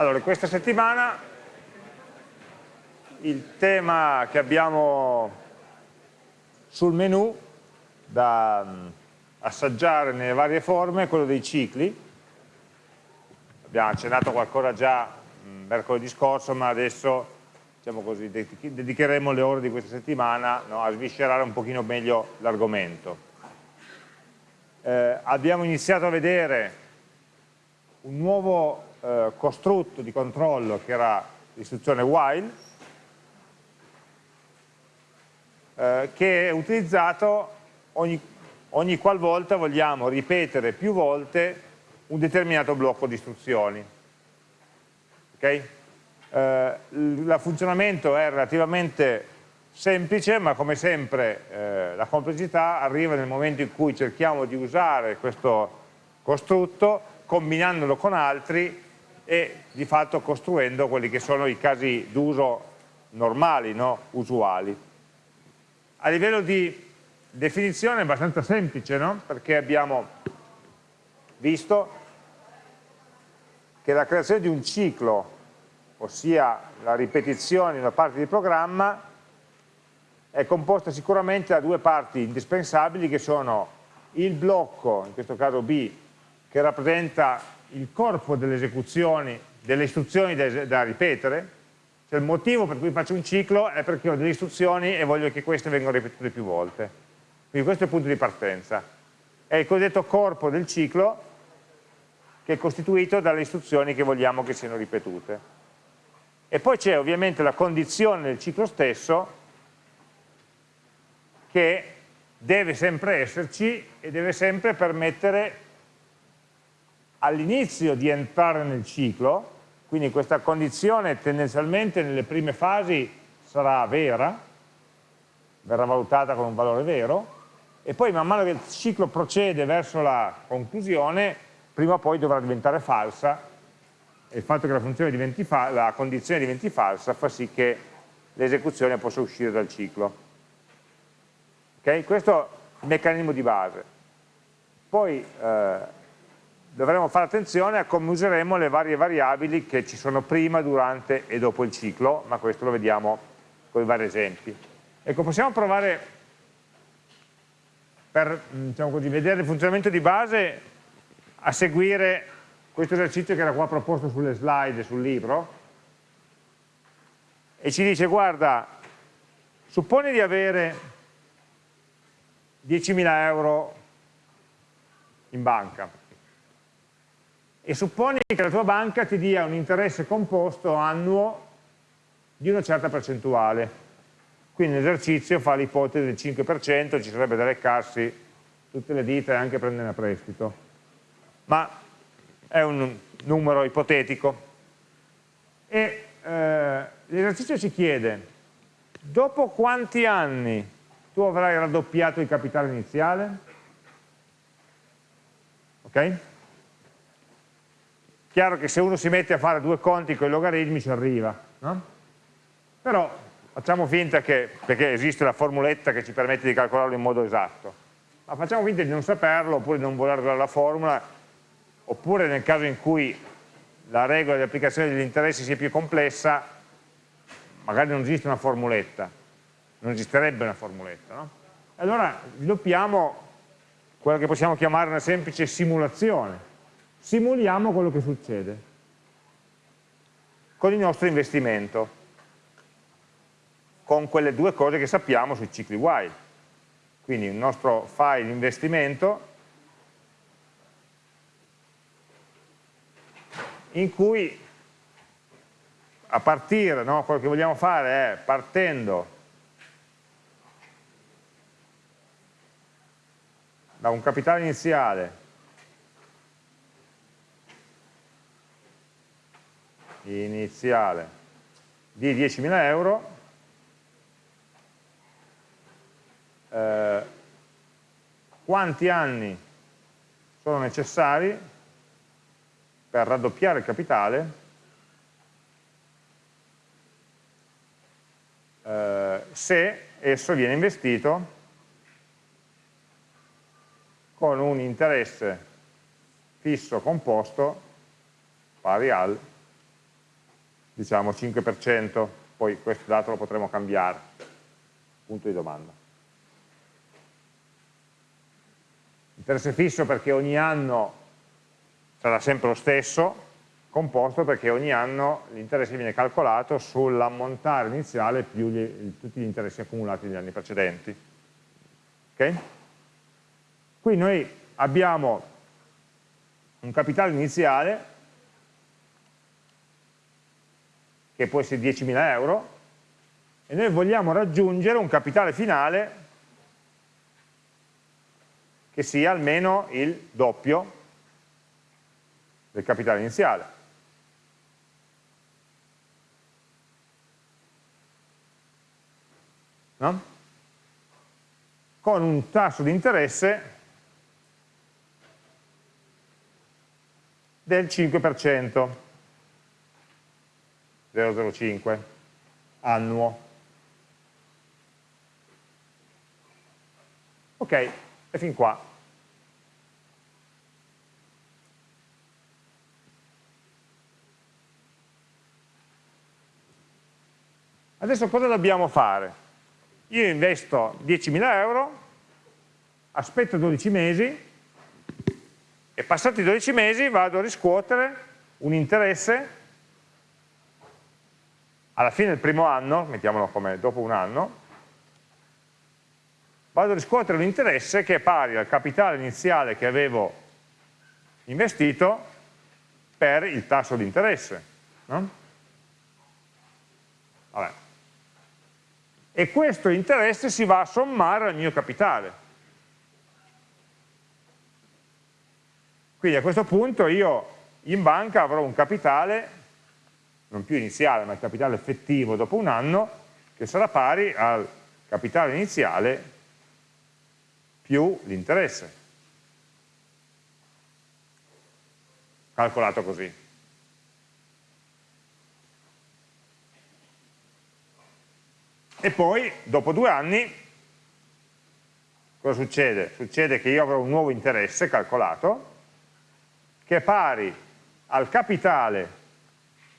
Allora, questa settimana il tema che abbiamo sul menu da mm, assaggiare nelle varie forme è quello dei cicli. Abbiamo accennato qualcosa già mm, mercoledì scorso, ma adesso diciamo così, dedicheremo le ore di questa settimana no, a sviscerare un pochino meglio l'argomento. Eh, abbiamo iniziato a vedere un nuovo eh, costrutto di controllo che era l'istruzione while eh, che è utilizzato ogni, ogni qualvolta vogliamo ripetere più volte un determinato blocco di istruzioni okay? eh, il funzionamento è relativamente semplice ma come sempre eh, la complessità arriva nel momento in cui cerchiamo di usare questo costrutto combinandolo con altri e di fatto costruendo quelli che sono i casi d'uso normali, no? usuali. A livello di definizione è abbastanza semplice, no? perché abbiamo visto che la creazione di un ciclo, ossia la ripetizione di una parte di programma, è composta sicuramente da due parti indispensabili che sono il blocco, in questo caso B, che rappresenta il corpo delle esecuzioni, delle istruzioni da, da ripetere, cioè il motivo per cui faccio un ciclo è perché ho delle istruzioni e voglio che queste vengano ripetute più volte. Quindi questo è il punto di partenza. È il cosiddetto corpo del ciclo che è costituito dalle istruzioni che vogliamo che siano ripetute. E poi c'è ovviamente la condizione del ciclo stesso che deve sempre esserci e deve sempre permettere all'inizio di entrare nel ciclo, quindi questa condizione tendenzialmente nelle prime fasi sarà vera, verrà valutata con un valore vero, e poi man mano che il ciclo procede verso la conclusione, prima o poi dovrà diventare falsa, e il fatto che la, la condizione diventi falsa fa sì che l'esecuzione possa uscire dal ciclo. Okay? Questo è il meccanismo di base. Poi eh, dovremo fare attenzione a come useremo le varie variabili che ci sono prima, durante e dopo il ciclo, ma questo lo vediamo con i vari esempi. Ecco, possiamo provare per diciamo così, vedere il funzionamento di base a seguire questo esercizio che era qua proposto sulle slide sul libro e ci dice guarda supponi di avere 10.000 euro in banca e supponi che la tua banca ti dia un interesse composto annuo di una certa percentuale. Quindi l'esercizio fa l'ipotesi del 5%, ci sarebbe da leccarsi tutte le dita e anche prendere a prestito. Ma è un numero ipotetico. E eh, l'esercizio ci chiede, dopo quanti anni tu avrai raddoppiato il capitale iniziale? Ok? Chiaro che se uno si mette a fare due conti con i logaritmi ci arriva, no? Però facciamo finta che, perché esiste la formuletta che ci permette di calcolarlo in modo esatto, ma facciamo finta di non saperlo oppure di non voler dare la formula, oppure nel caso in cui la regola di applicazione degli interessi sia più complessa, magari non esiste una formuletta, non esisterebbe una formuletta. No? Allora sviluppiamo quella che possiamo chiamare una semplice simulazione, simuliamo quello che succede con il nostro investimento, con quelle due cose che sappiamo sui cicli while. Quindi il nostro file investimento in cui a partire, no, quello che vogliamo fare è partendo da un capitale iniziale iniziale di 10.000 euro eh, quanti anni sono necessari per raddoppiare il capitale eh, se esso viene investito con un interesse fisso composto pari al diciamo 5%, poi questo dato lo potremo cambiare, punto di domanda. Interesse fisso perché ogni anno sarà sempre lo stesso, composto perché ogni anno l'interesse viene calcolato sull'ammontare iniziale più gli, tutti gli interessi accumulati negli anni precedenti. Okay? Qui noi abbiamo un capitale iniziale che può essere 10.000 euro e noi vogliamo raggiungere un capitale finale che sia almeno il doppio del capitale iniziale. No? Con un tasso di interesse del 5%, 0,05 annuo. Ok, e fin qua. Adesso cosa dobbiamo fare? Io investo 10.000 euro, aspetto 12 mesi e passati 12 mesi vado a riscuotere un interesse alla fine del primo anno, mettiamolo come dopo un anno, vado a riscuotere un interesse che è pari al capitale iniziale che avevo investito per il tasso di interesse. No? E questo interesse si va a sommare al mio capitale. Quindi a questo punto io in banca avrò un capitale, non più iniziale, ma il capitale effettivo dopo un anno, che sarà pari al capitale iniziale più l'interesse. Calcolato così. E poi, dopo due anni, cosa succede? Succede che io avrò un nuovo interesse calcolato, che è pari al capitale,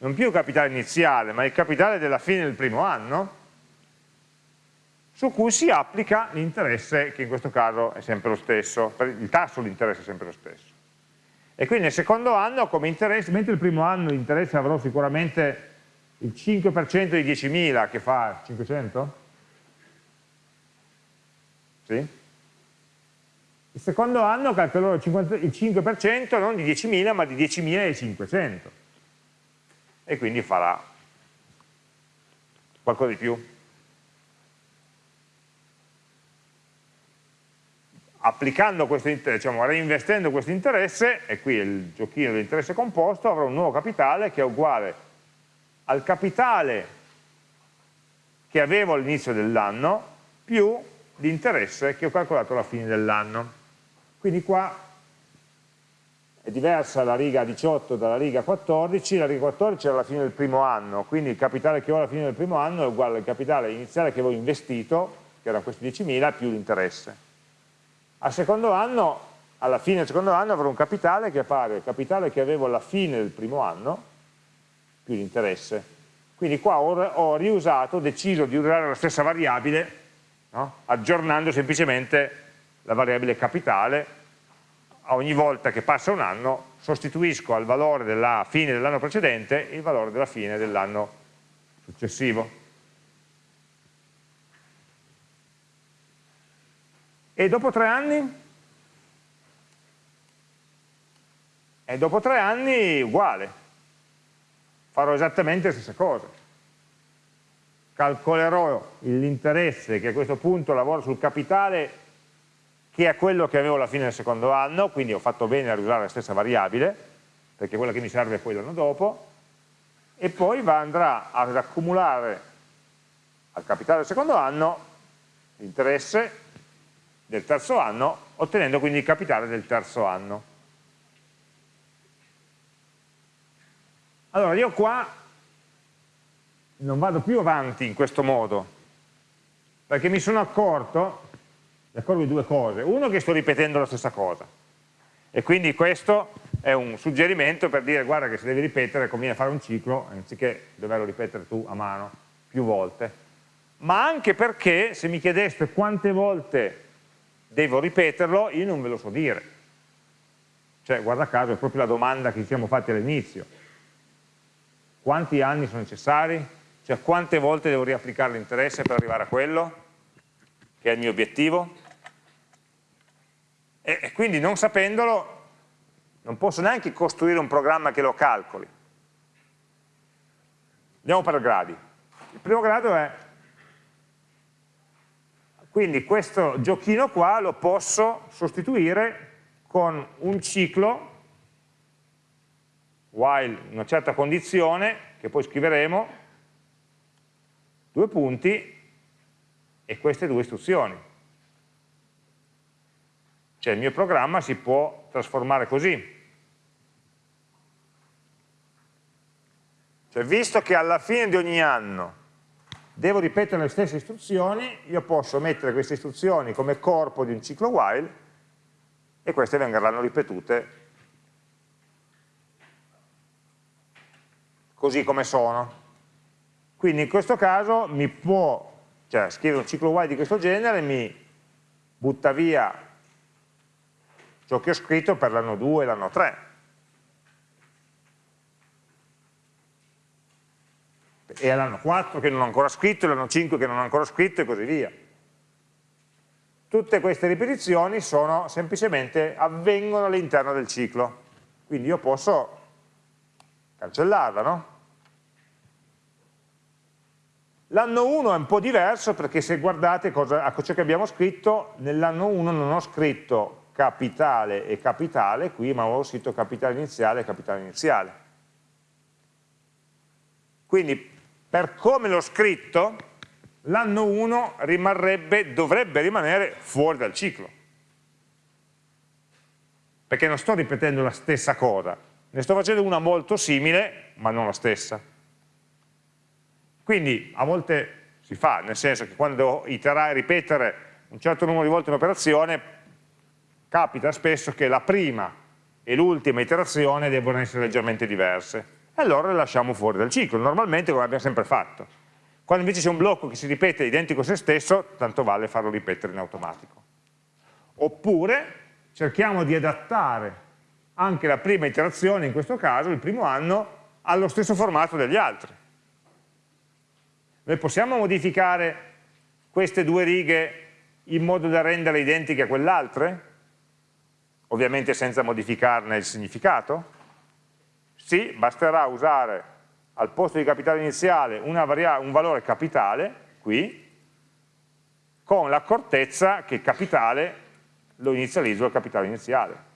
non più il capitale iniziale, ma il capitale della fine del primo anno, su cui si applica l'interesse, che in questo caso è sempre lo stesso, il tasso di interesse è sempre lo stesso. E quindi nel secondo anno come interesse, mentre il primo anno l'interesse avrò sicuramente il 5% di 10.000 che fa 500? Sì? Il secondo anno calcolerò il 5% non di 10.000 ma di 10.500 e quindi farà qualcosa di più. Applicando questo diciamo, reinvestendo questo interesse, e qui è il giochino dell'interesse composto, avrò un nuovo capitale che è uguale al capitale che avevo all'inizio dell'anno più l'interesse che ho calcolato alla fine dell'anno. Quindi qua è diversa la riga 18 dalla riga 14, la riga 14 era alla fine del primo anno, quindi il capitale che ho alla fine del primo anno è uguale al capitale iniziale che avevo investito, che erano questi 10.000, più l'interesse. Al secondo anno, alla fine del secondo anno avrò un capitale che è pari al capitale che avevo alla fine del primo anno, più l'interesse. Quindi qua ho, ho riusato, ho deciso di usare la stessa variabile, no? aggiornando semplicemente la variabile capitale, ogni volta che passa un anno sostituisco al valore della fine dell'anno precedente il valore della fine dell'anno successivo. E dopo tre anni? E dopo tre anni uguale, farò esattamente la stessa cosa. Calcolerò l'interesse che a questo punto lavora sul capitale che è quello che avevo alla fine del secondo anno, quindi ho fatto bene a usare la stessa variabile, perché quella che mi serve è poi l'anno dopo, e poi va, andrà ad accumulare al capitale del secondo anno l'interesse del terzo anno, ottenendo quindi il capitale del terzo anno. Allora io qua non vado più avanti in questo modo, perché mi sono accorto mi accorgo di due cose. Uno che sto ripetendo la stessa cosa e quindi questo è un suggerimento per dire guarda che se devi ripetere conviene fare un ciclo anziché doverlo ripetere tu a mano più volte ma anche perché se mi chiedeste quante volte devo ripeterlo io non ve lo so dire cioè guarda caso è proprio la domanda che ci siamo fatti all'inizio quanti anni sono necessari? cioè quante volte devo riapplicare l'interesse per arrivare a quello che è il mio obiettivo? E, e quindi non sapendolo non posso neanche costruire un programma che lo calcoli. Andiamo per gradi. Il primo grado è, quindi questo giochino qua lo posso sostituire con un ciclo while una certa condizione, che poi scriveremo, due punti e queste due istruzioni. Cioè il mio programma si può trasformare così. Cioè visto che alla fine di ogni anno devo ripetere le stesse istruzioni, io posso mettere queste istruzioni come corpo di un ciclo while e queste verranno ripetute così come sono. Quindi in questo caso mi può, cioè scrivere un ciclo while di questo genere mi butta via ciò che ho scritto per l'anno 2 e l'anno 3. E l'anno 4 che non ho ancora scritto, l'anno 5 che non ho ancora scritto e così via. Tutte queste ripetizioni sono semplicemente avvengono all'interno del ciclo. Quindi io posso cancellarla, no? L'anno 1 è un po' diverso perché se guardate cosa, a ciò che abbiamo scritto, nell'anno 1 non ho scritto capitale e capitale qui, ma avevo scritto capitale iniziale e capitale iniziale. Quindi per come l'ho scritto, l'anno 1 rimarrebbe, dovrebbe rimanere fuori dal ciclo. Perché non sto ripetendo la stessa cosa, ne sto facendo una molto simile, ma non la stessa. Quindi a volte si fa, nel senso che quando devo iterare, ripetere un certo numero di volte un'operazione, capita spesso che la prima e l'ultima iterazione devono essere leggermente diverse e allora le lasciamo fuori dal ciclo, normalmente come abbiamo sempre fatto. Quando invece c'è un blocco che si ripete identico a se stesso, tanto vale farlo ripetere in automatico. Oppure cerchiamo di adattare anche la prima iterazione, in questo caso, il primo anno, allo stesso formato degli altri. Noi possiamo modificare queste due righe in modo da renderle identiche a quell'altre? Ovviamente senza modificarne il significato? Sì, basterà usare al posto di capitale iniziale un valore capitale, qui, con l'accortezza che capitale lo inizializzo al capitale iniziale.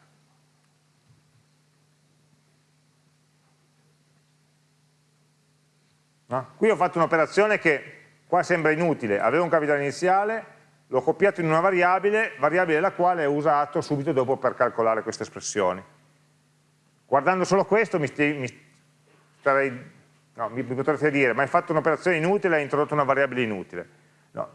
No? Qui ho fatto un'operazione che qua sembra inutile, avevo un capitale iniziale, l'ho copiato in una variabile, variabile la quale ho usato subito dopo per calcolare queste espressioni. Guardando solo questo mi, mi, starei, no, mi potreste dire, ma hai fatto un'operazione inutile hai introdotto una variabile inutile. No.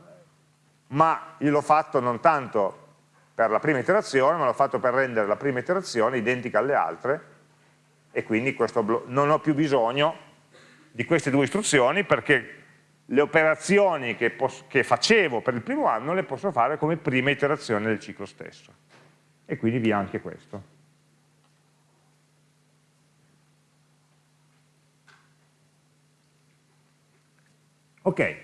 Ma io l'ho fatto non tanto per la prima iterazione, ma l'ho fatto per rendere la prima iterazione identica alle altre e quindi non ho più bisogno di queste due istruzioni perché le operazioni che, che, facevo per il primo anno le posso fare come prima iterazione del ciclo stesso. E quindi via anche questo. Ok.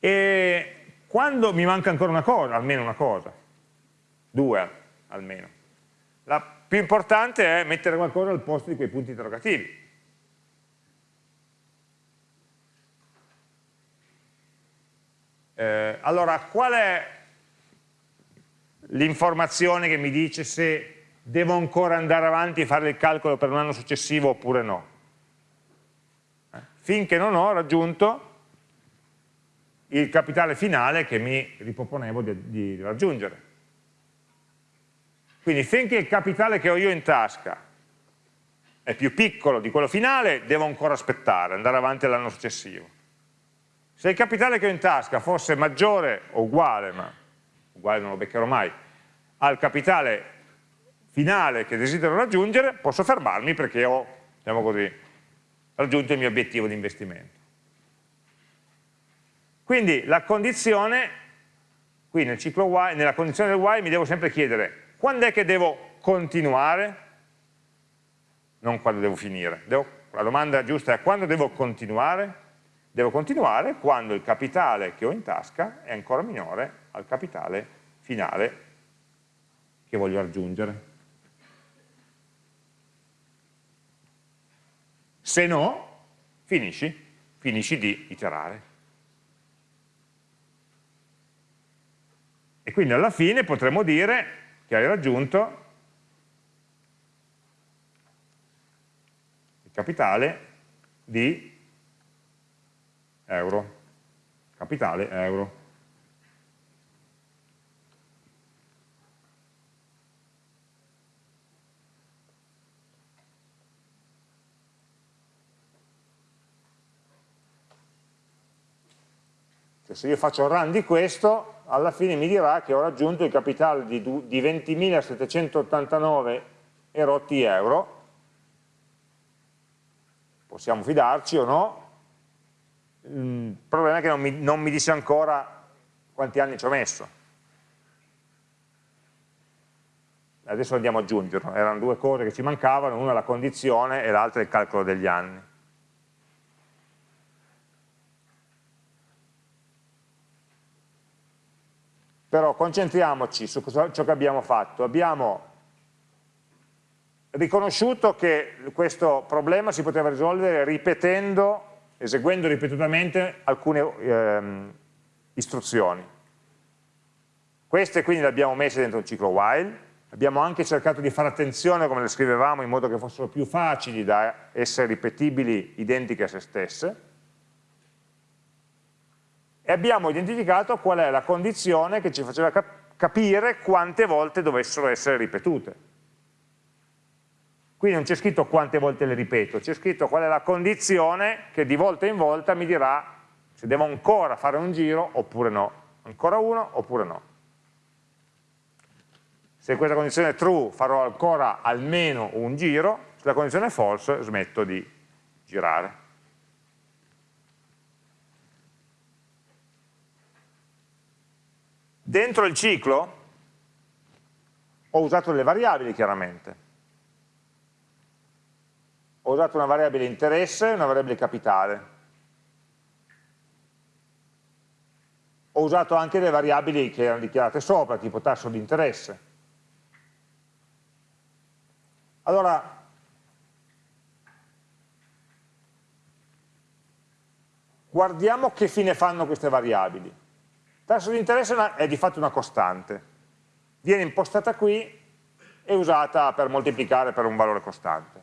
E quando mi manca ancora una cosa, almeno una cosa, due almeno, la più importante è mettere qualcosa al posto di quei punti interrogativi. Eh, allora, qual è l'informazione che mi dice se devo ancora andare avanti e fare il calcolo per un anno successivo oppure no? Eh, finché non ho raggiunto il capitale finale che mi riproponevo di, di raggiungere. Quindi finché il capitale che ho io in tasca è più piccolo di quello finale, devo ancora aspettare, andare avanti all'anno successivo. Se il capitale che ho in tasca fosse maggiore o uguale, ma uguale non lo beccherò mai, al capitale finale che desidero raggiungere, posso fermarmi perché ho, diciamo così, raggiunto il mio obiettivo di investimento. Quindi la condizione, qui nel ciclo while, nella condizione del while mi devo sempre chiedere quando è che devo continuare, non quando devo finire. Devo, la domanda giusta è quando devo continuare? Devo continuare quando il capitale che ho in tasca è ancora minore al capitale finale che voglio raggiungere. Se no, finisci, finisci di iterare. E quindi alla fine potremo dire che hai raggiunto il capitale di euro. Capitale euro. Cioè, se io faccio run di questo, alla fine mi dirà che ho raggiunto il capitale di, di 20.789 e rotti euro. Possiamo fidarci o no? Il problema è che non mi, non mi dice ancora quanti anni ci ho messo. Adesso andiamo ad aggiungerlo, erano due cose che ci mancavano, una la condizione e l'altra il calcolo degli anni. Però concentriamoci su ciò che abbiamo fatto. Abbiamo riconosciuto che questo problema si poteva risolvere ripetendo, eseguendo ripetutamente alcune ehm, istruzioni. Queste quindi le abbiamo messe dentro il ciclo while, abbiamo anche cercato di fare attenzione come le scrivevamo in modo che fossero più facili da essere ripetibili identiche a se stesse, e abbiamo identificato qual è la condizione che ci faceva cap capire quante volte dovessero essere ripetute. Qui non c'è scritto quante volte le ripeto, c'è scritto qual è la condizione che di volta in volta mi dirà se devo ancora fare un giro oppure no, ancora uno oppure no. Se questa condizione è true farò ancora almeno un giro, se la condizione è false smetto di girare. Dentro il ciclo ho usato delle variabili chiaramente. Ho usato una variabile interesse e una variabile capitale. Ho usato anche delle variabili che erano dichiarate sopra, tipo tasso di interesse. Allora, guardiamo che fine fanno queste variabili tasso di interesse è di fatto una costante, viene impostata qui e usata per moltiplicare per un valore costante.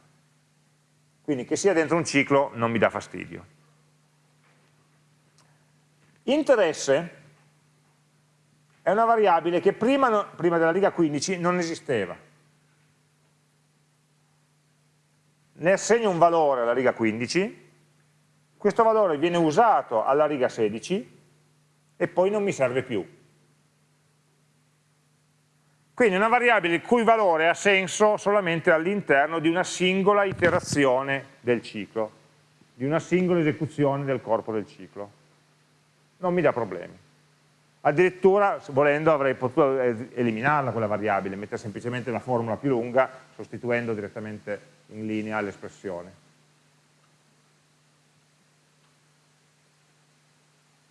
Quindi che sia dentro un ciclo non mi dà fastidio. Interesse è una variabile che prima, prima della riga 15 non esisteva. Ne assegno un valore alla riga 15, questo valore viene usato alla riga 16 e poi non mi serve più. Quindi una variabile il cui valore ha senso solamente all'interno di una singola iterazione del ciclo, di una singola esecuzione del corpo del ciclo. Non mi dà problemi. Addirittura, volendo, avrei potuto eliminarla quella variabile, mettere semplicemente la formula più lunga, sostituendo direttamente in linea l'espressione.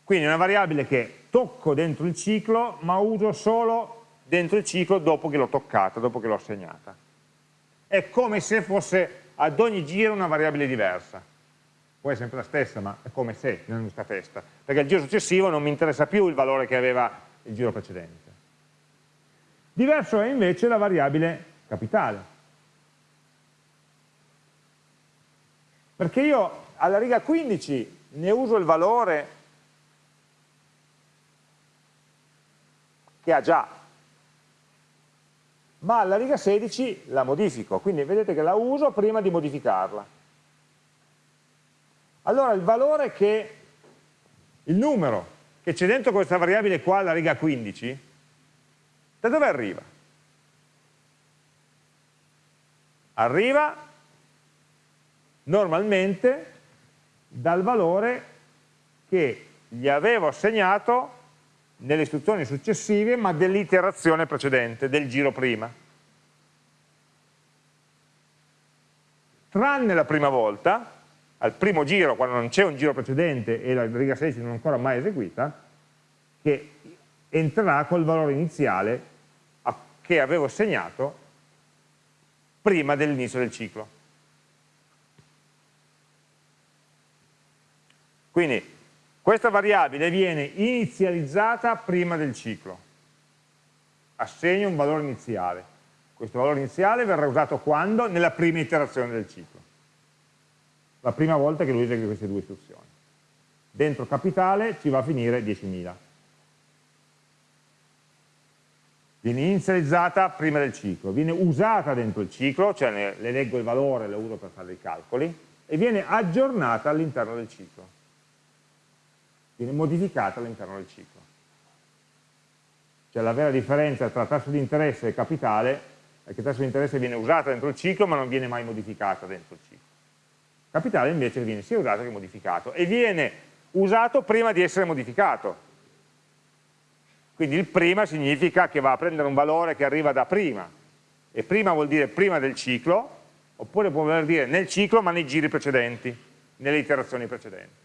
Quindi è una variabile che tocco dentro il ciclo, ma uso solo dentro il ciclo dopo che l'ho toccata, dopo che l'ho assegnata. È come se fosse ad ogni giro una variabile diversa. Poi è sempre la stessa, ma è come se nella nostra testa. Perché il giro successivo non mi interessa più il valore che aveva il giro precedente. Diverso è invece la variabile capitale. Perché io alla riga 15 ne uso il valore che ha già, ma alla riga 16 la modifico, quindi vedete che la uso prima di modificarla. Allora il valore che, il numero che c'è dentro questa variabile qua alla riga 15, Da dove arriva? Arriva normalmente dal valore che gli avevo assegnato nelle istruzioni successive ma dell'iterazione precedente, del giro prima. Tranne la prima volta, al primo giro, quando non c'è un giro precedente e la riga 16 non è ancora mai eseguita, che entrerà col valore iniziale che avevo assegnato prima dell'inizio del ciclo. Quindi questa variabile viene inizializzata prima del ciclo, assegno un valore iniziale. Questo valore iniziale verrà usato quando? Nella prima iterazione del ciclo, la prima volta che lui esegue queste due istruzioni. Dentro capitale ci va a finire 10.000. Viene inizializzata prima del ciclo, viene usata dentro il ciclo, cioè le leggo il valore, lo uso per fare i calcoli, e viene aggiornata all'interno del ciclo viene modificata all'interno del ciclo. Cioè la vera differenza tra tasso di interesse e capitale è che il tasso di interesse viene usato dentro il ciclo ma non viene mai modificato dentro il ciclo. Capitale invece viene sia usato che modificato e viene usato prima di essere modificato. Quindi il prima significa che va a prendere un valore che arriva da prima e prima vuol dire prima del ciclo oppure può voler dire nel ciclo ma nei giri precedenti, nelle iterazioni precedenti.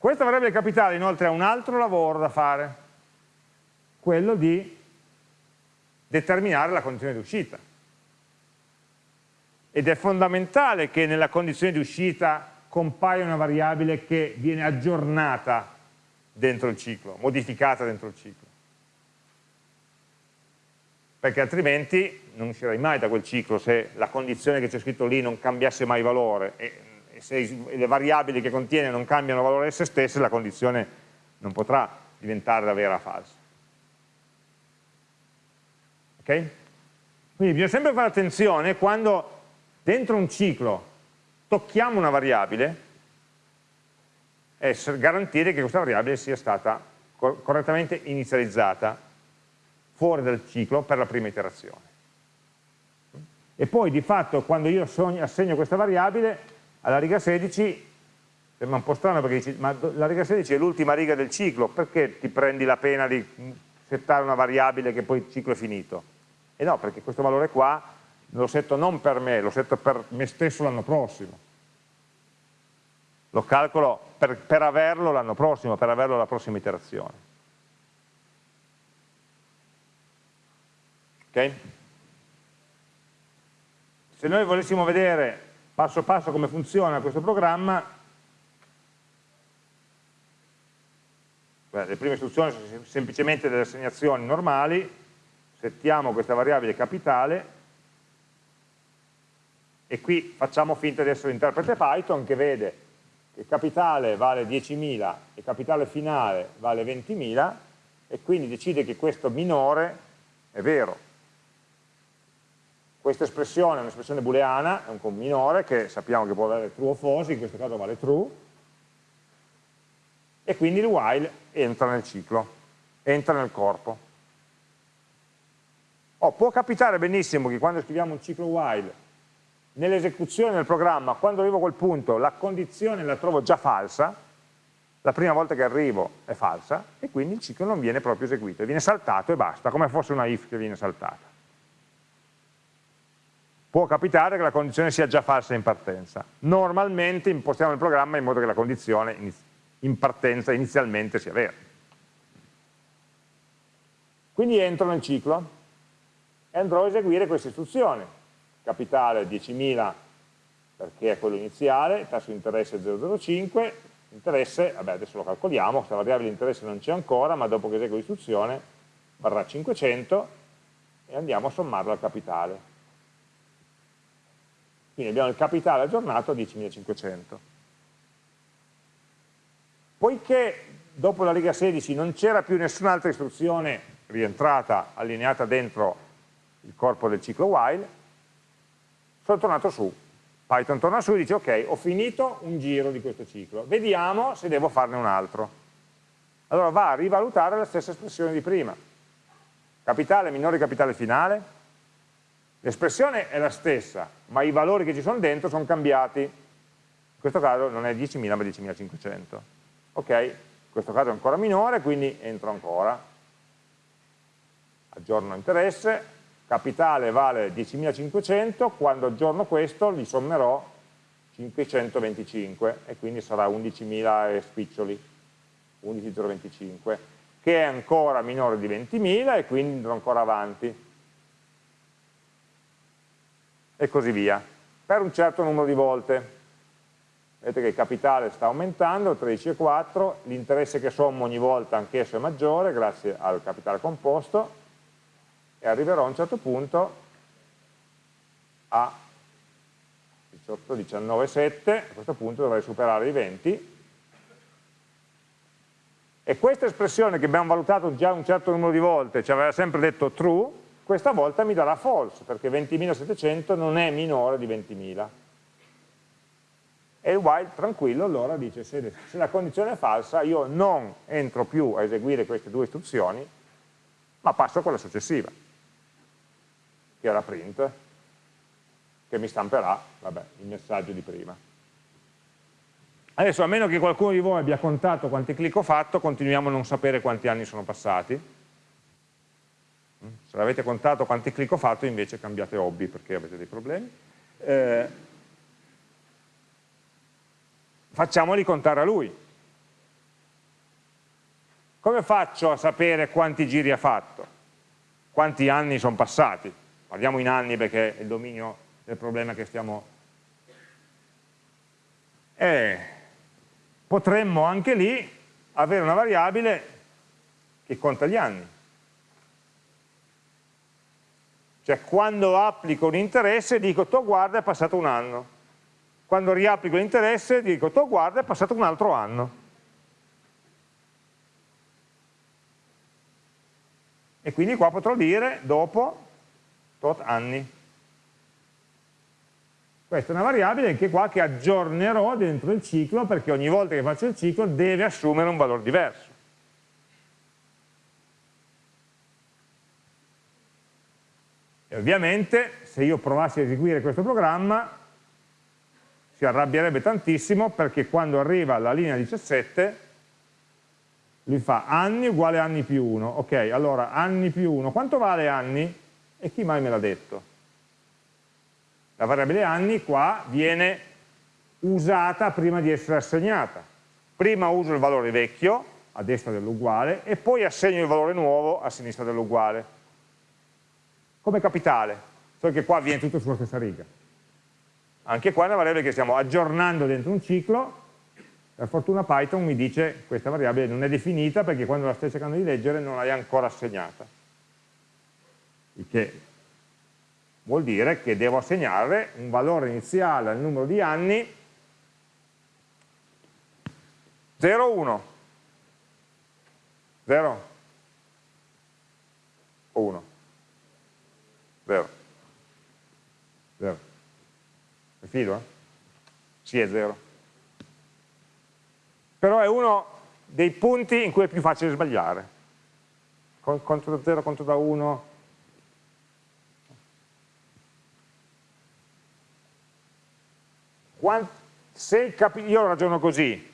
Questa variabile capitale inoltre ha un altro lavoro da fare, quello di determinare la condizione di uscita. Ed è fondamentale che nella condizione di uscita compaia una variabile che viene aggiornata dentro il ciclo, modificata dentro il ciclo. Perché altrimenti non uscirai mai da quel ciclo se la condizione che c'è scritto lì non cambiasse mai valore e se le variabili che contiene non cambiano valore esse stesse, la condizione non potrà diventare la vera falsa. Ok? Quindi bisogna sempre fare attenzione quando dentro un ciclo tocchiamo una variabile e garantire che questa variabile sia stata correttamente inizializzata fuori dal ciclo per la prima iterazione. E poi di fatto quando io assegno questa variabile alla riga 16 sembra un po' strano perché dici, ma la riga 16 è l'ultima riga del ciclo, perché ti prendi la pena di settare una variabile che poi il ciclo è finito? E no, perché questo valore qua lo setto non per me, lo setto per me stesso l'anno prossimo. Lo calcolo per, per averlo l'anno prossimo, per averlo alla prossima iterazione. Ok? Se noi volessimo vedere passo passo come funziona questo programma, Beh, le prime istruzioni sono semplicemente delle assegnazioni normali, settiamo questa variabile capitale. E qui facciamo finta di essere l'interprete Python che vede che capitale vale 10.000 e capitale finale vale 20.000 e quindi decide che questo minore è vero questa espressione è un'espressione booleana, è un minore che sappiamo che può avere true o false, in questo caso vale true, e quindi il while entra nel ciclo, entra nel corpo. Oh, può capitare benissimo che quando scriviamo un ciclo while, nell'esecuzione del programma, quando arrivo a quel punto, la condizione la trovo già falsa, la prima volta che arrivo è falsa, e quindi il ciclo non viene proprio eseguito, viene saltato e basta, come fosse una if che viene saltata può capitare che la condizione sia già falsa in partenza. Normalmente impostiamo il programma in modo che la condizione in partenza inizialmente sia vera. Quindi entro nel ciclo e andrò a eseguire questa istruzione. Capitale 10.000 perché è quello iniziale, tasso di interesse 0,05, interesse, vabbè adesso lo calcoliamo, questa variabile interesse non c'è ancora, ma dopo che eseguo l'istruzione varrà 500 e andiamo a sommarlo al capitale. Quindi abbiamo il capitale aggiornato a 10.500. Poiché dopo la riga 16 non c'era più nessun'altra istruzione rientrata, allineata dentro il corpo del ciclo while, sono tornato su Python torna su e dice ok, ho finito un giro di questo ciclo, vediamo se devo farne un altro. Allora va a rivalutare la stessa espressione di prima. Capitale minore capitale finale, l'espressione è la stessa, ma i valori che ci sono dentro sono cambiati. In questo caso non è 10.000 ma 10.500. Ok, in questo caso è ancora minore, quindi entro ancora. Aggiorno interesse, capitale vale 10.500, quando aggiorno questo gli sommerò 525 e quindi sarà 11.000 e spiccioli, 11.025, che è ancora minore di 20.000 e quindi andrò ancora avanti. E così via, per un certo numero di volte. Vedete che il capitale sta aumentando, 13,4, l'interesse che sommo ogni volta anch'esso è maggiore grazie al capitale composto, e arriverò a un certo punto a 18, 19, 7, a questo punto dovrei superare i 20 e questa espressione che abbiamo valutato già un certo numero di volte, ci aveva sempre detto true, questa volta mi darà false, perché 20.700 non è minore di 20.000. E il while tranquillo allora dice se, se la condizione è falsa io non entro più a eseguire queste due istruzioni, ma passo a quella successiva che era print, che mi stamperà vabbè, il messaggio di prima. Adesso, a meno che qualcuno di voi abbia contato quanti clic ho fatto, continuiamo a non sapere quanti anni sono passati. Se l'avete contato quanti clic ho fatto, invece cambiate hobby perché avete dei problemi. Eh, facciamoli contare a lui. Come faccio a sapere quanti giri ha fatto? Quanti anni sono passati? parliamo in anni perché è il dominio del problema che stiamo... E potremmo anche lì avere una variabile che conta gli anni. Cioè quando applico un interesse dico, to guarda è passato un anno. Quando riapplico l'interesse dico, to guarda è passato un altro anno. E quindi qua potrò dire, dopo, tot anni. Questa è una variabile anche qua che aggiornerò dentro il ciclo perché ogni volta che faccio il ciclo deve assumere un valore diverso. E ovviamente se io provassi a eseguire questo programma si arrabbierebbe tantissimo perché quando arriva alla linea 17 lui fa anni uguale anni più 1. Ok, allora anni più 1. Quanto vale anni? E chi mai me l'ha detto? La variabile anni qua viene usata prima di essere assegnata. Prima uso il valore vecchio, a destra dell'uguale, e poi assegno il valore nuovo a sinistra dell'uguale. Come capitale, solo che qua viene tutto sulla stessa riga. Anche qua è una variabile che stiamo aggiornando dentro un ciclo, per fortuna Python mi dice questa variabile non è definita perché quando la stai cercando di leggere non l'hai ancora assegnata. Il che vuol dire che devo assegnare un valore iniziale al numero di anni 0, 1 0 1 0 0 mi fido? Eh? Sì, è 0 però è uno dei punti in cui è più facile sbagliare conto da 0, conto da 1 se io ragiono così,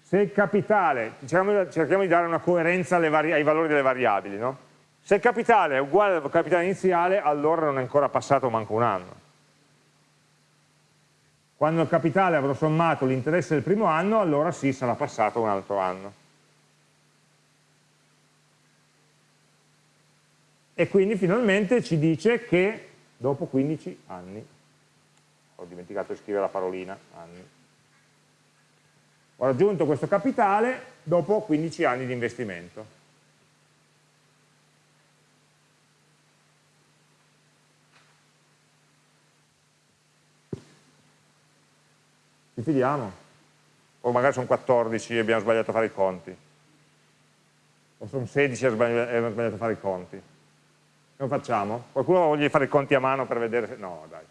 se il capitale, diciamo, cerchiamo di dare una coerenza ai valori delle variabili, no? se il capitale è uguale al capitale iniziale, allora non è ancora passato manco un anno. Quando il capitale avrò sommato l'interesse del primo anno, allora sì, sarà passato un altro anno. E quindi finalmente ci dice che dopo 15 anni ho dimenticato di scrivere la parolina, anni. Ho raggiunto questo capitale dopo 15 anni di investimento. Ci fidiamo? O magari sono 14 e abbiamo sbagliato a fare i conti. O sono 16 e abbiamo sbagliato a fare i conti. Come facciamo? Qualcuno voglia fare i conti a mano per vedere se... No, dai.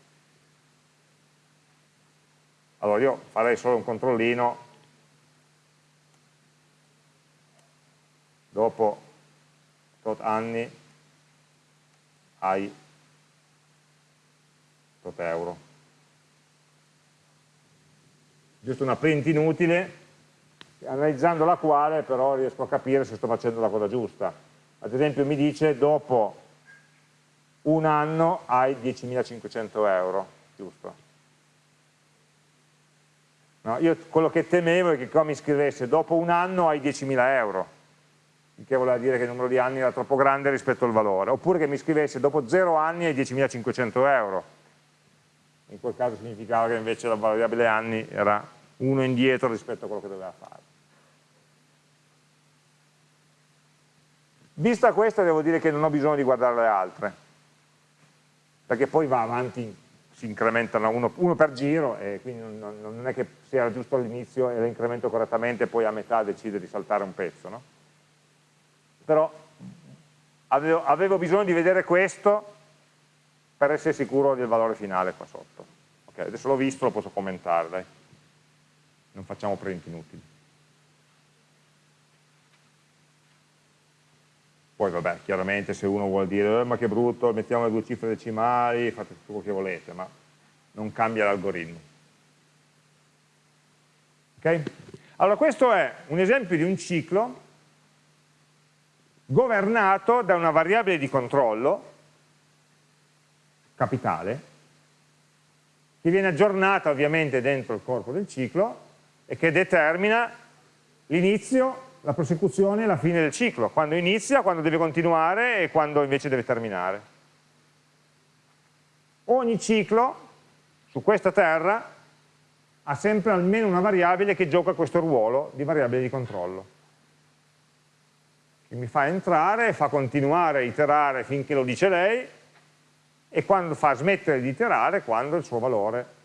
allora io farei solo un controllino dopo tot anni hai tot euro giusto una print inutile. Analizzando la quale però riesco a capire se sto facendo la cosa giusta. Ad esempio mi dice dopo un anno hai 10.500 euro giusto? No, io quello che temevo è che qua mi scrivesse dopo un anno hai 10.000 euro, il che voleva dire che il numero di anni era troppo grande rispetto al valore, oppure che mi scrivesse dopo 0 anni hai 10.500 euro, in quel caso significava che invece la variabile anni era uno indietro rispetto a quello che doveva fare. Vista questa devo dire che non ho bisogno di guardare le altre, perché poi va avanti si incrementano uno, uno per giro e quindi non, non, è che sia giusto all'inizio e lo incremento correttamente e poi a metà decide di saltare un pezzo. No? Però avevo, avevo, bisogno di vedere questo per essere sicuro del valore finale qua sotto. Okay, adesso l'ho visto, lo posso commentare, dai. Non facciamo print inutili. Poi vabbè, chiaramente se uno vuole dire eh, ma che brutto, mettiamo le due cifre decimali, fate tutto quello che volete, ma non cambia l'algoritmo. Ok? Allora questo è un esempio di un ciclo governato da una variabile di controllo, capitale, che viene aggiornata ovviamente dentro il corpo del ciclo e che determina l'inizio la prosecuzione è la fine del ciclo, quando inizia, quando deve continuare e quando invece deve terminare. Ogni ciclo su questa terra ha sempre almeno una variabile che gioca questo ruolo di variabile di controllo, che mi fa entrare, fa continuare a iterare finché lo dice lei e quando fa smettere di iterare quando il suo valore.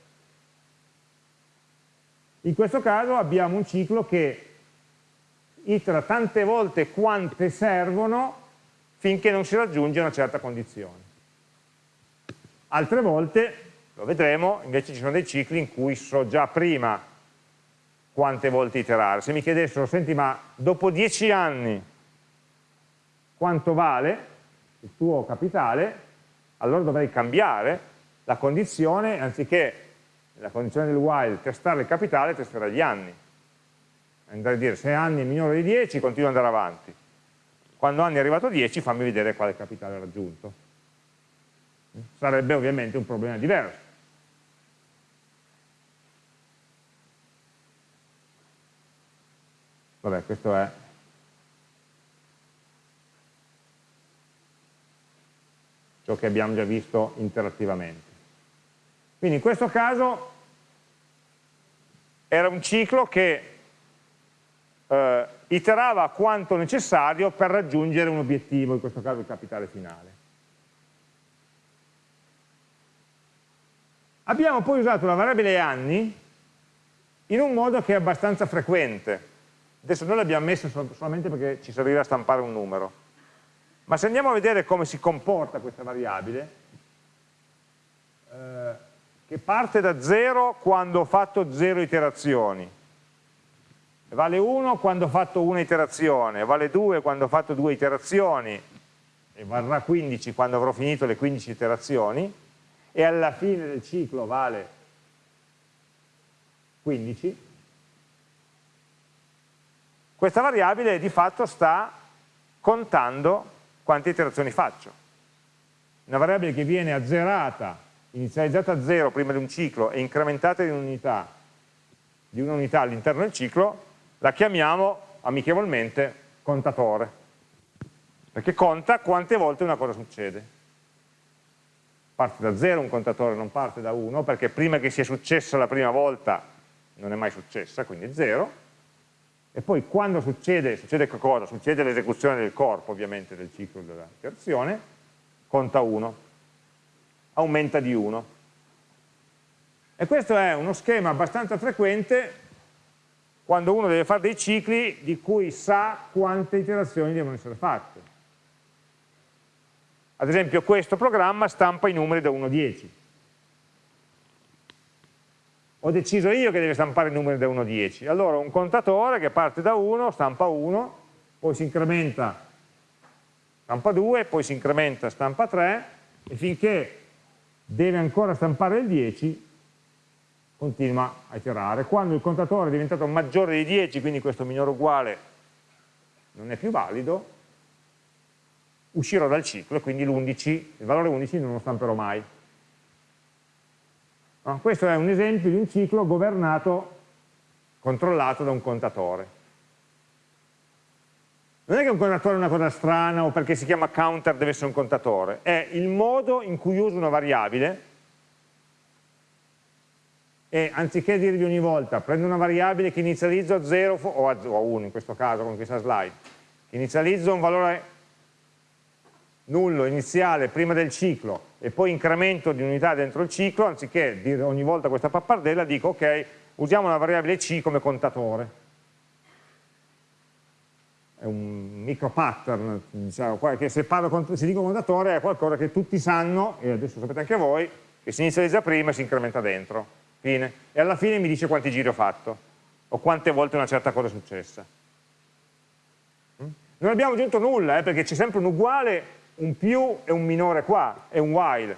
In questo caso abbiamo un ciclo che itera tante volte quante servono finché non si raggiunge una certa condizione. Altre volte, lo vedremo, invece ci sono dei cicli in cui so già prima quante volte iterare. Se mi chiedessero, senti ma dopo dieci anni quanto vale il tuo capitale, allora dovrei cambiare la condizione, anziché la condizione del while testare il capitale, testerei gli anni. Andare a dire se anni è minore di 10 continuo ad andare avanti. Quando anni è arrivato a 10 fammi vedere quale capitale raggiunto. Sarebbe ovviamente un problema diverso. Vabbè questo è ciò che abbiamo già visto interattivamente quindi in questo caso era un ciclo che eh, iterava quanto necessario per raggiungere un obiettivo, in questo caso il capitale finale. Abbiamo poi usato la variabile anni in un modo che è abbastanza frequente. Adesso noi l'abbiamo messa solamente perché ci serviva stampare un numero. Ma se andiamo a vedere come si comporta questa variabile, eh, che parte da 0 quando ho fatto 0 iterazioni, vale 1 quando ho fatto una iterazione, vale 2 quando ho fatto due iterazioni e varrà 15 quando avrò finito le 15 iterazioni e alla fine del ciclo vale 15 questa variabile di fatto sta contando quante iterazioni faccio? Una variabile che viene azzerata inizializzata a 0 prima di un ciclo e incrementata di un'unità di un'unità all'interno del ciclo la chiamiamo amichevolmente contatore, perché conta quante volte una cosa succede. Parte da 0 un contatore, non parte da 1, perché prima che sia successa la prima volta non è mai successa, quindi 0, e poi quando succede, succede che? Succede l'esecuzione del corpo, ovviamente, del ciclo della iterazione, conta 1, aumenta di 1. E questo è uno schema abbastanza frequente quando uno deve fare dei cicli di cui sa quante iterazioni devono essere fatte. Ad esempio questo programma stampa i numeri da 1 a 10. Ho deciso io che deve stampare i numeri da 1 a 10. Allora un contatore che parte da 1, stampa 1, poi si incrementa, stampa 2, poi si incrementa, stampa 3, e finché deve ancora stampare il 10, continua a iterare. Quando il contatore è diventato maggiore di 10, quindi questo minore uguale non è più valido, uscirò dal ciclo e quindi il valore 11 non lo stamperò mai. No? Questo è un esempio di un ciclo governato, controllato da un contatore. Non è che un contatore è una cosa strana o perché si chiama counter deve essere un contatore, è il modo in cui uso una variabile e anziché dirgli ogni volta prendo una variabile che inizializzo a 0 o a 1 in questo caso con questa slide, che inizializzo un valore nullo iniziale prima del ciclo e poi incremento di unità dentro il ciclo, anziché dire ogni volta questa pappardella, dico ok, usiamo la variabile c come contatore. È un micro pattern, diciamo, che se, parlo, se dico contatore è qualcosa che tutti sanno, e adesso sapete anche voi, che si inizializza prima e si incrementa dentro. Fine. E alla fine mi dice quanti giri ho fatto, o quante volte una certa cosa è successa. Mm? Non abbiamo aggiunto nulla, eh, perché c'è sempre un uguale un più e un minore qua, è un while.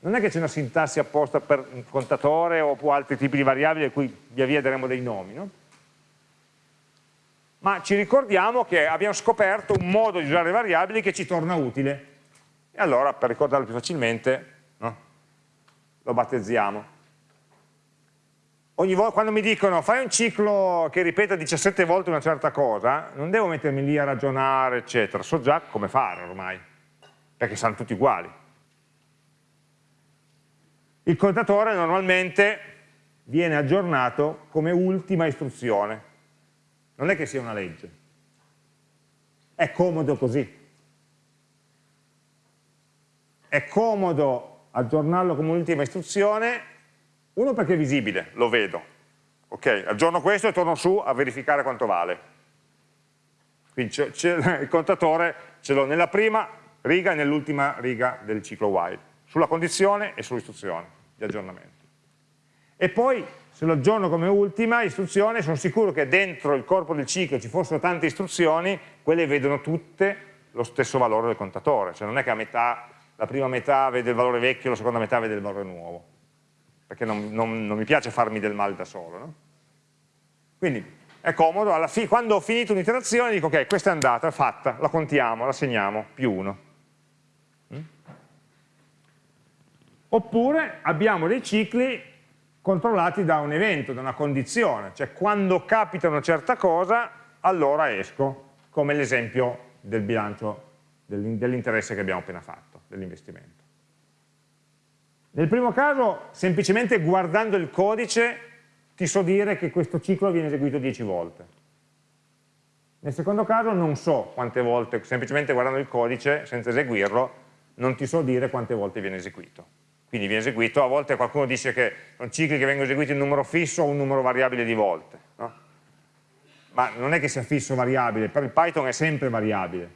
Non è che c'è una sintassi apposta per un contatore o altri tipi di variabili a cui via via daremo dei nomi, no? Ma ci ricordiamo che abbiamo scoperto un modo di usare le variabili che ci torna utile. E allora, per ricordarlo più facilmente, no? lo battezziamo ogni volta, quando mi dicono fai un ciclo che ripeta 17 volte una certa cosa, non devo mettermi lì a ragionare, eccetera, so già come fare ormai, perché sono tutti uguali. Il contatore normalmente viene aggiornato come ultima istruzione, non è che sia una legge, è comodo così. È comodo aggiornarlo come ultima istruzione uno perché è visibile, lo vedo. Ok, aggiorno questo e torno su a verificare quanto vale. Quindi il contatore ce l'ho nella prima riga e nell'ultima riga del ciclo while, sulla condizione e sull'istruzione di aggiornamento. E poi se lo aggiorno come ultima istruzione sono sicuro che dentro il corpo del ciclo ci fossero tante istruzioni, quelle vedono tutte lo stesso valore del contatore, cioè non è che a metà, la prima metà vede il valore vecchio, la seconda metà vede il valore nuovo perché non, non, non mi piace farmi del male da solo. No? Quindi è comodo, quando ho finito un'iterazione dico ok, questa è andata, è fatta, la contiamo, la segniamo, più 1. Mm? Oppure abbiamo dei cicli controllati da un evento, da una condizione, cioè quando capita una certa cosa, allora esco, come l'esempio del bilancio dell'interesse che abbiamo appena fatto, dell'investimento. Nel primo caso, semplicemente guardando il codice, ti so dire che questo ciclo viene eseguito 10 volte. Nel secondo caso non so quante volte, semplicemente guardando il codice, senza eseguirlo, non ti so dire quante volte viene eseguito. Quindi viene eseguito, a volte qualcuno dice che sono cicli che vengono eseguiti in numero fisso o un numero variabile di volte. No? Ma non è che sia fisso o variabile, per il Python è sempre variabile.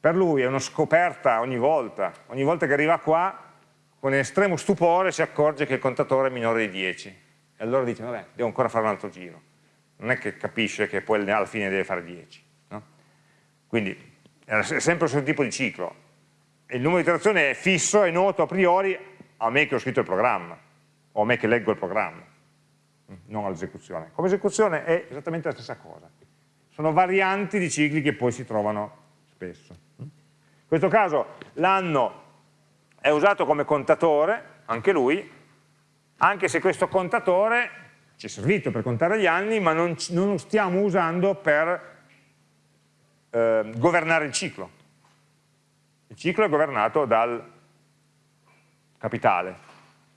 Per lui è una scoperta ogni volta, ogni volta che arriva qua con estremo stupore si accorge che il contatore è minore di 10 e allora dice vabbè devo ancora fare un altro giro. Non è che capisce che poi alla fine deve fare 10 no? quindi è sempre lo stesso tipo di ciclo. Il numero di iterazioni è fisso, è noto a priori a me che ho scritto il programma o a me che leggo il programma non all'esecuzione. Come esecuzione è esattamente la stessa cosa. Sono varianti di cicli che poi si trovano spesso. In questo caso l'anno è usato come contatore, anche lui, anche se questo contatore ci è servito per contare gli anni, ma non, non lo stiamo usando per eh, governare il ciclo. Il ciclo è governato dal capitale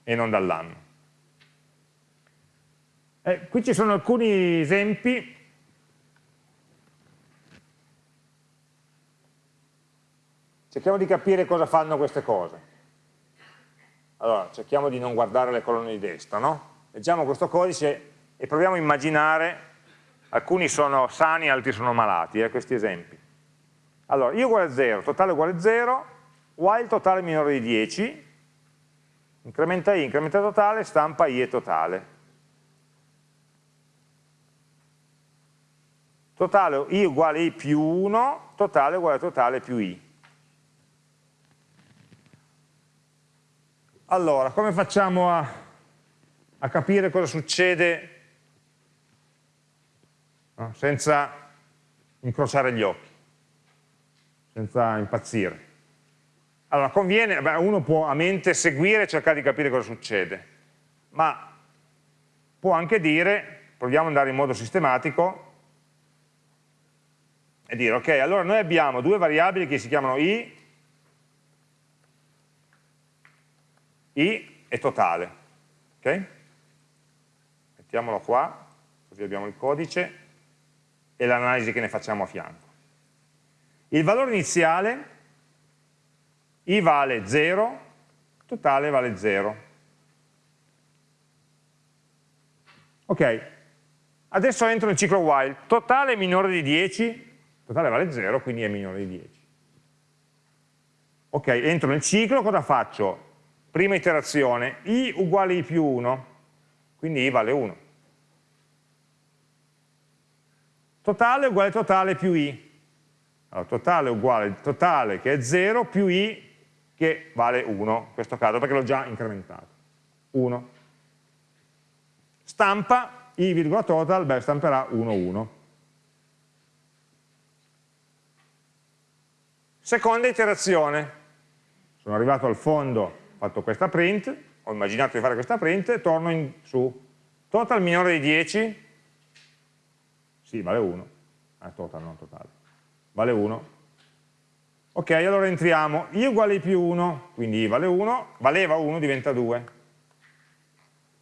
e non dall'anno. Eh, qui ci sono alcuni esempi cerchiamo di capire cosa fanno queste cose. Allora, cerchiamo di non guardare le colonne di destra, no? Leggiamo questo codice e proviamo a immaginare, alcuni sono sani, altri sono malati, eh, questi esempi. Allora, i uguale a 0, totale uguale a 0, while totale minore di 10, incrementa i, incrementa totale, stampa i e totale. Totale i uguale i più 1, totale uguale a totale più i. Allora, come facciamo a, a capire cosa succede no? senza incrociare gli occhi, senza impazzire? Allora, conviene, beh, uno può a mente seguire e cercare di capire cosa succede, ma può anche dire, proviamo ad andare in modo sistematico, e dire, ok, allora noi abbiamo due variabili che si chiamano i, i e totale, ok? Mettiamolo qua, così abbiamo il codice e l'analisi che ne facciamo a fianco. Il valore iniziale, i vale 0, totale vale 0. Ok, adesso entro nel ciclo while, totale è minore di 10, totale vale 0, quindi è minore di 10. Ok, entro nel ciclo, cosa faccio? Prima iterazione, i uguale i più 1, quindi i vale 1. Totale uguale totale più i. Allora, totale uguale totale che è 0 più i che vale 1, in questo caso, perché l'ho già incrementato. 1. Stampa i virgola total, beh, stamperà 1, 1. Seconda iterazione, sono arrivato al fondo, ho fatto questa print, ho immaginato di fare questa print, torno in, su. Total minore di 10, sì, vale 1, ah, total, non totale, vale 1. Ok, allora entriamo, i uguale i più 1, quindi i vale 1, valeva 1, diventa 2.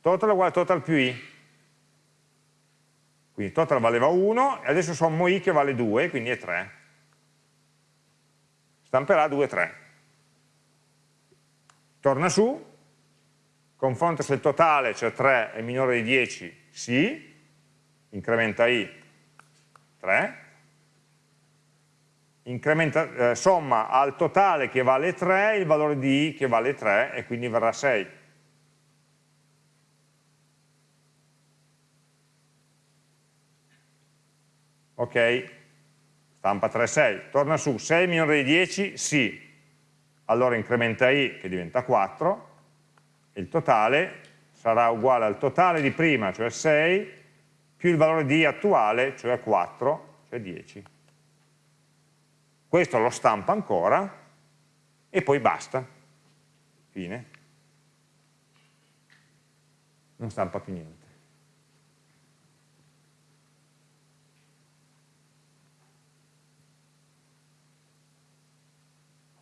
Total uguale total più i, quindi total valeva 1, e adesso sommo i che vale 2, quindi è 3 stamperà 2, 3. Torna su, confronta se il totale, cioè 3, è minore di 10, sì, incrementa i 3, incrementa, eh, somma al totale che vale 3 il valore di i che vale 3 e quindi verrà 6. Ok? stampa 3, 6, torna su, 6 minore di 10, sì, allora incrementa i che diventa 4, e il totale sarà uguale al totale di prima, cioè 6, più il valore di i attuale, cioè 4, cioè 10. Questo lo stampa ancora, e poi basta, fine. Non stampa più niente.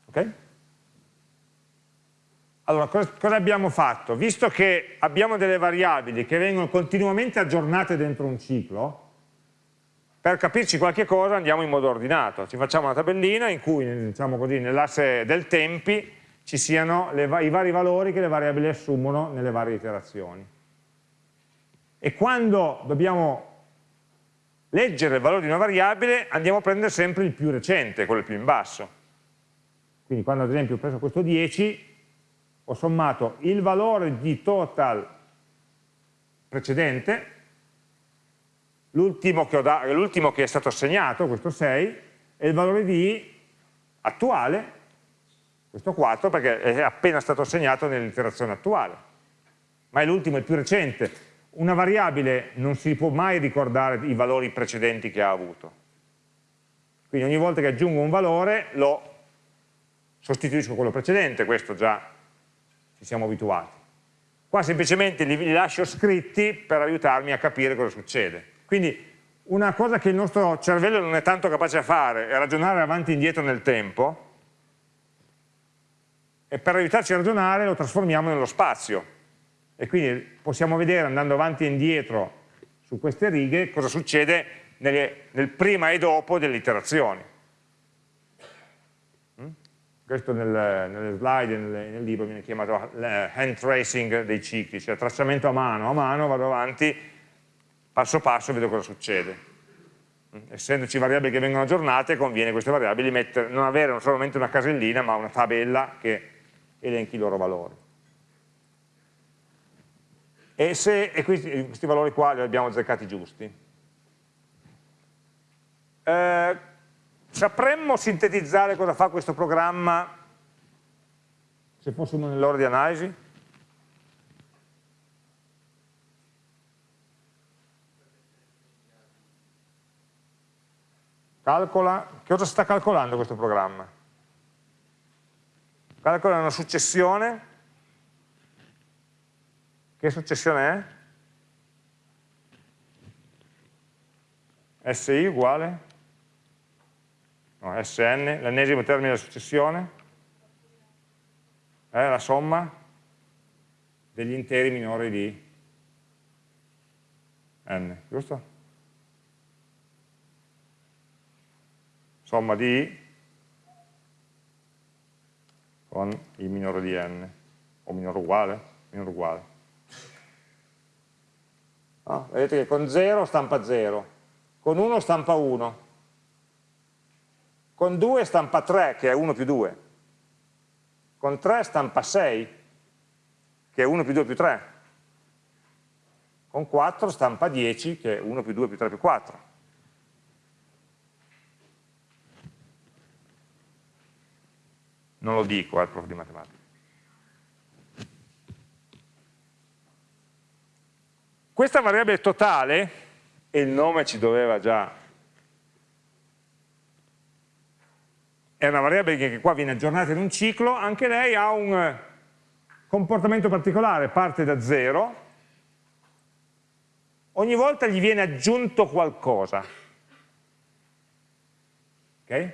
Ok? Allora, cosa, abbiamo fatto? Visto che abbiamo delle variabili che vengono continuamente aggiornate dentro un ciclo, per capirci qualche cosa andiamo in modo ordinato. Ci facciamo una tabellina in cui, diciamo così, nell'asse del tempi ci siano le, i vari valori che le variabili assumono nelle varie iterazioni. E quando dobbiamo leggere il valore di una variabile andiamo a prendere sempre il più recente, quello più in basso. Quindi quando ad esempio ho preso questo 10, ho sommato il valore di total precedente, l'ultimo che, che, è stato assegnato, questo 6, e il valore di attuale, questo 4, perché è appena stato assegnato nell'iterazione attuale. Ma è l'ultimo, il più recente. Una variabile non si può mai ricordare i valori precedenti che ha avuto. Quindi ogni volta che aggiungo un valore lo sostituisco quello precedente, questo già ci siamo abituati. Qua semplicemente li, li lascio scritti per aiutarmi a capire cosa succede. Quindi una cosa che il nostro cervello non è tanto capace a fare è ragionare avanti e indietro nel tempo e per aiutarci a ragionare lo trasformiamo nello spazio e quindi possiamo vedere andando avanti e indietro su queste righe cosa succede nelle, nel prima e dopo delle iterazioni questo nel, nelle slide, nel, nel, libro viene chiamato eh, hand tracing dei cicli, cioè tracciamento a mano, a mano vado avanti, passo passo vedo cosa succede. Essendoci variabili che vengono aggiornate, conviene queste variabili mettere, non avere solamente una casellina, ma una tabella che elenchi i loro valori. e, se, e questi, questi, valori qua li abbiamo azzeccati giusti. Eh, sapremmo sintetizzare cosa fa questo programma se fossimo nell'ora di analisi? Calcola, che cosa sta calcolando questo programma? Calcola una successione, che successione è? SI uguale? No, SN, l'ennesimo termine della successione? È la somma degli interi minori di n, giusto? somma di i con i minore di n, o minore uguale, minore uguale. Ah, vedete che con 0 stampa 0, con 1 stampa 1, con 2 stampa 3, che è 1 più 2, con 3 stampa 6, che è 1 più 2 più 3, con 4 stampa 10, che è 1 più 2 più 3 più 4. non lo dico al eh, prof di matematica. Questa variabile totale, e il nome ci doveva già, è una variabile che qua viene aggiornata in un ciclo, anche lei ha un comportamento particolare, parte da zero, ogni volta gli viene aggiunto qualcosa, okay?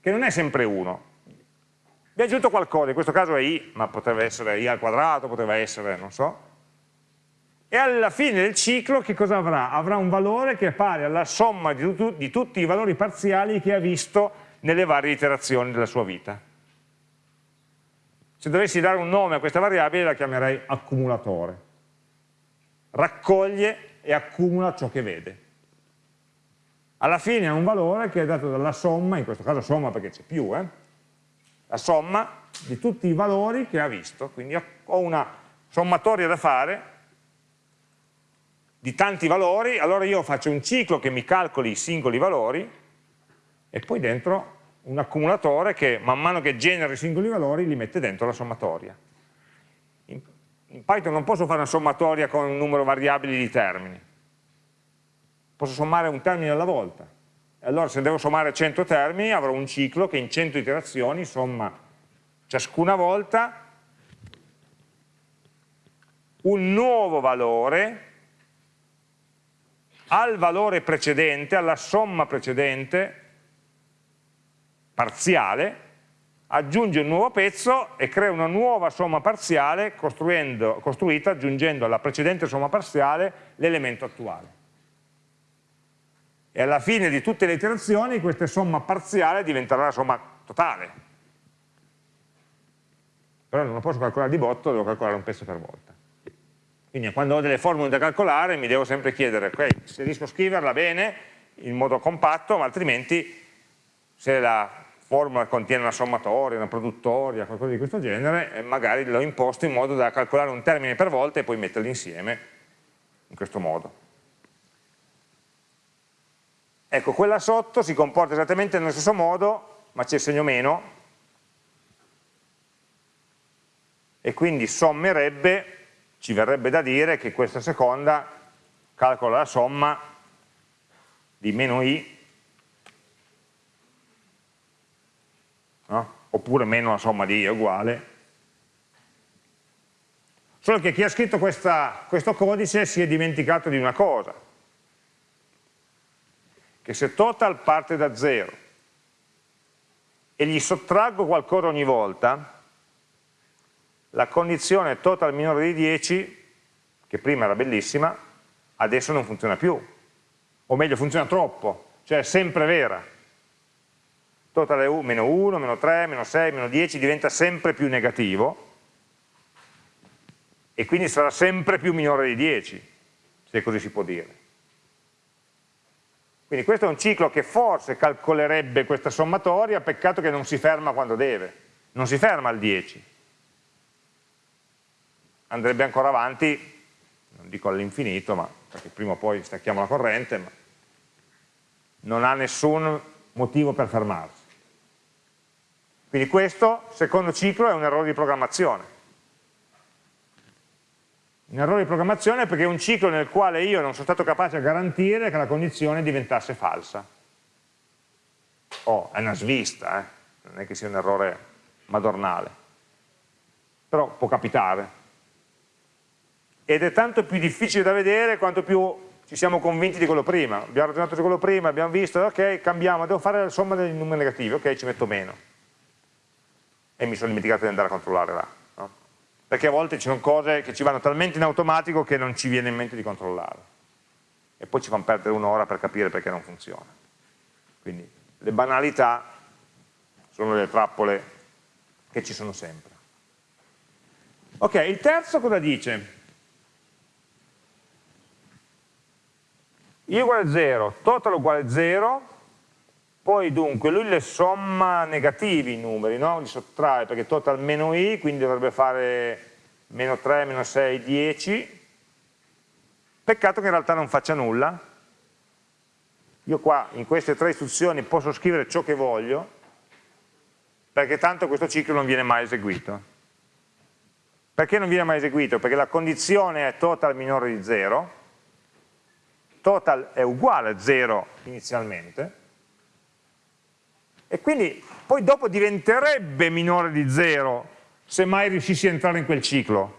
che non è sempre 1, vi è aggiunto qualcosa, in questo caso è i, ma potrebbe essere i al quadrato, potrebbe essere, non so. E alla fine del ciclo che cosa avrà? Avrà un valore che è pari alla somma di, tu di tutti i valori parziali che ha visto nelle varie iterazioni della sua vita. Se dovessi dare un nome a questa variabile la chiamerei accumulatore. Raccoglie e accumula ciò che vede. Alla fine ha un valore che è dato dalla somma, in questo caso somma perché c'è più, eh? la somma di tutti i valori che ha visto, quindi ho una sommatoria da fare di tanti valori, allora io faccio un ciclo che mi calcoli i singoli valori e poi dentro un accumulatore che man mano che genera i singoli valori li mette dentro la sommatoria. In, Python non posso fare una sommatoria con un numero variabile di termini, posso sommare un termine alla volta, allora se devo sommare 100 termini avrò un ciclo che in 100 iterazioni somma ciascuna volta un nuovo valore al valore precedente, alla somma precedente, parziale, aggiunge un nuovo pezzo e crea una nuova somma parziale costruita aggiungendo alla precedente somma parziale l'elemento attuale e alla fine di tutte le iterazioni questa somma parziale diventerà la somma totale. Però non lo posso calcolare di botto, devo calcolare un pezzo per volta. Quindi quando ho delle formule da calcolare mi devo sempre chiedere, ok, se riesco a scriverla bene, in modo compatto, ma altrimenti se la formula contiene una sommatoria, una produttoria, qualcosa di questo genere, eh, magari l'ho imposto in modo da calcolare un termine per volta e poi metterli insieme in questo modo. Ecco, quella sotto si comporta esattamente nello stesso modo, ma c'è il segno meno, e quindi sommerebbe, ci verrebbe da dire che questa seconda calcola la somma di meno i, no? oppure meno la somma di i è uguale. Solo che chi ha scritto questa, questo codice si è dimenticato di una cosa, che se total parte da 0 e gli sottraggo qualcosa ogni volta, la condizione total minore di 10, che prima era bellissima, adesso non funziona più. O meglio, funziona troppo, cioè è sempre vera. Total è meno 1, meno 3, meno 6, meno 10, diventa sempre più negativo e quindi sarà sempre più minore di 10, se così si può dire. Quindi questo è un ciclo che forse calcolerebbe questa sommatoria, peccato che non si ferma quando deve, non si ferma al 10. Andrebbe ancora avanti non dico all'infinito, ma perché prima o poi stacchiamo la corrente, ma non ha nessun motivo per fermarsi. Quindi questo, secondo ciclo, è un errore di programmazione. Un errore di programmazione perché è un ciclo nel quale io non sono stato capace a garantire che la condizione diventasse falsa. Oh, è una svista, eh? non è che sia un errore madornale. Però può capitare. Ed è tanto più difficile da vedere quanto più ci siamo convinti di quello prima. Abbiamo ragionato su quello prima, abbiamo visto, ok, cambiamo, devo fare la somma dei numeri negativi, ok, ci metto meno e mi sono dimenticato di andare a controllare là. No? Perché a volte ci sono cose che ci vanno talmente in automatico che non ci viene in mente di controllare. E poi ci fanno perdere un'ora per capire perché non funziona. Quindi le banalità sono le trappole che ci sono sempre. Ok, il terzo cosa dice? i uguale a 0, total uguale a 0, poi dunque lui le somma negativi i numeri, no? li sottrae perché total meno i, quindi dovrebbe fare meno 3, meno 6, 10. Peccato che in realtà non faccia nulla. Io qua in queste tre istruzioni posso scrivere ciò che voglio, perché tanto questo ciclo non viene mai eseguito. Perché non viene mai eseguito? Perché la condizione è total minore di 0, total è uguale a 0 inizialmente, e quindi poi dopo diventerebbe minore di 0 se mai riuscissi a entrare in quel ciclo,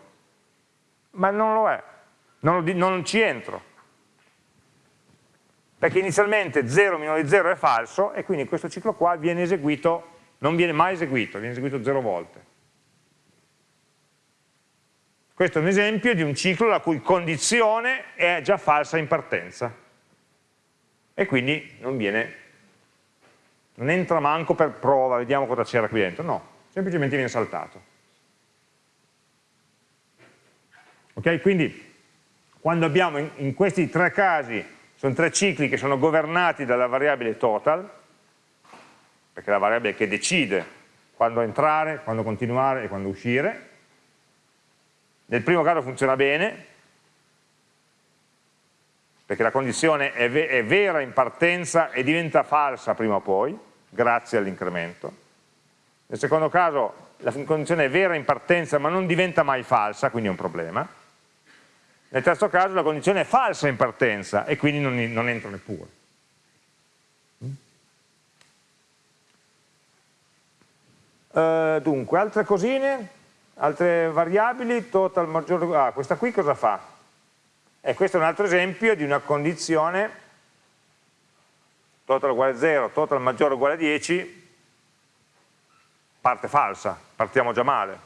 ma non lo è, non, lo, non ci entro, perché inizialmente 0 minore di 0 è falso e quindi questo ciclo qua viene eseguito, non viene mai eseguito, viene eseguito 0 volte. Questo è un esempio di un ciclo la cui condizione è già falsa in partenza. E quindi non viene non entra manco per prova, vediamo cosa c'era qui dentro, no, semplicemente viene saltato. Ok, quindi quando abbiamo in, in questi tre casi, sono tre cicli che sono governati dalla variabile total, perché è la variabile che decide quando entrare, quando continuare e quando uscire, nel primo caso funziona bene, perché la condizione è, ve è vera in partenza e diventa falsa prima o poi, grazie all'incremento. Nel secondo caso la condizione è vera in partenza ma non diventa mai falsa, quindi è un problema. Nel terzo caso la condizione è falsa in partenza e quindi non, non entra neppure. Uh, dunque, altre cosine, altre variabili, total maggiore, ah, questa qui cosa fa? E questo è un altro esempio di una condizione total uguale a 0, total maggiore uguale a 10, parte falsa, partiamo già male.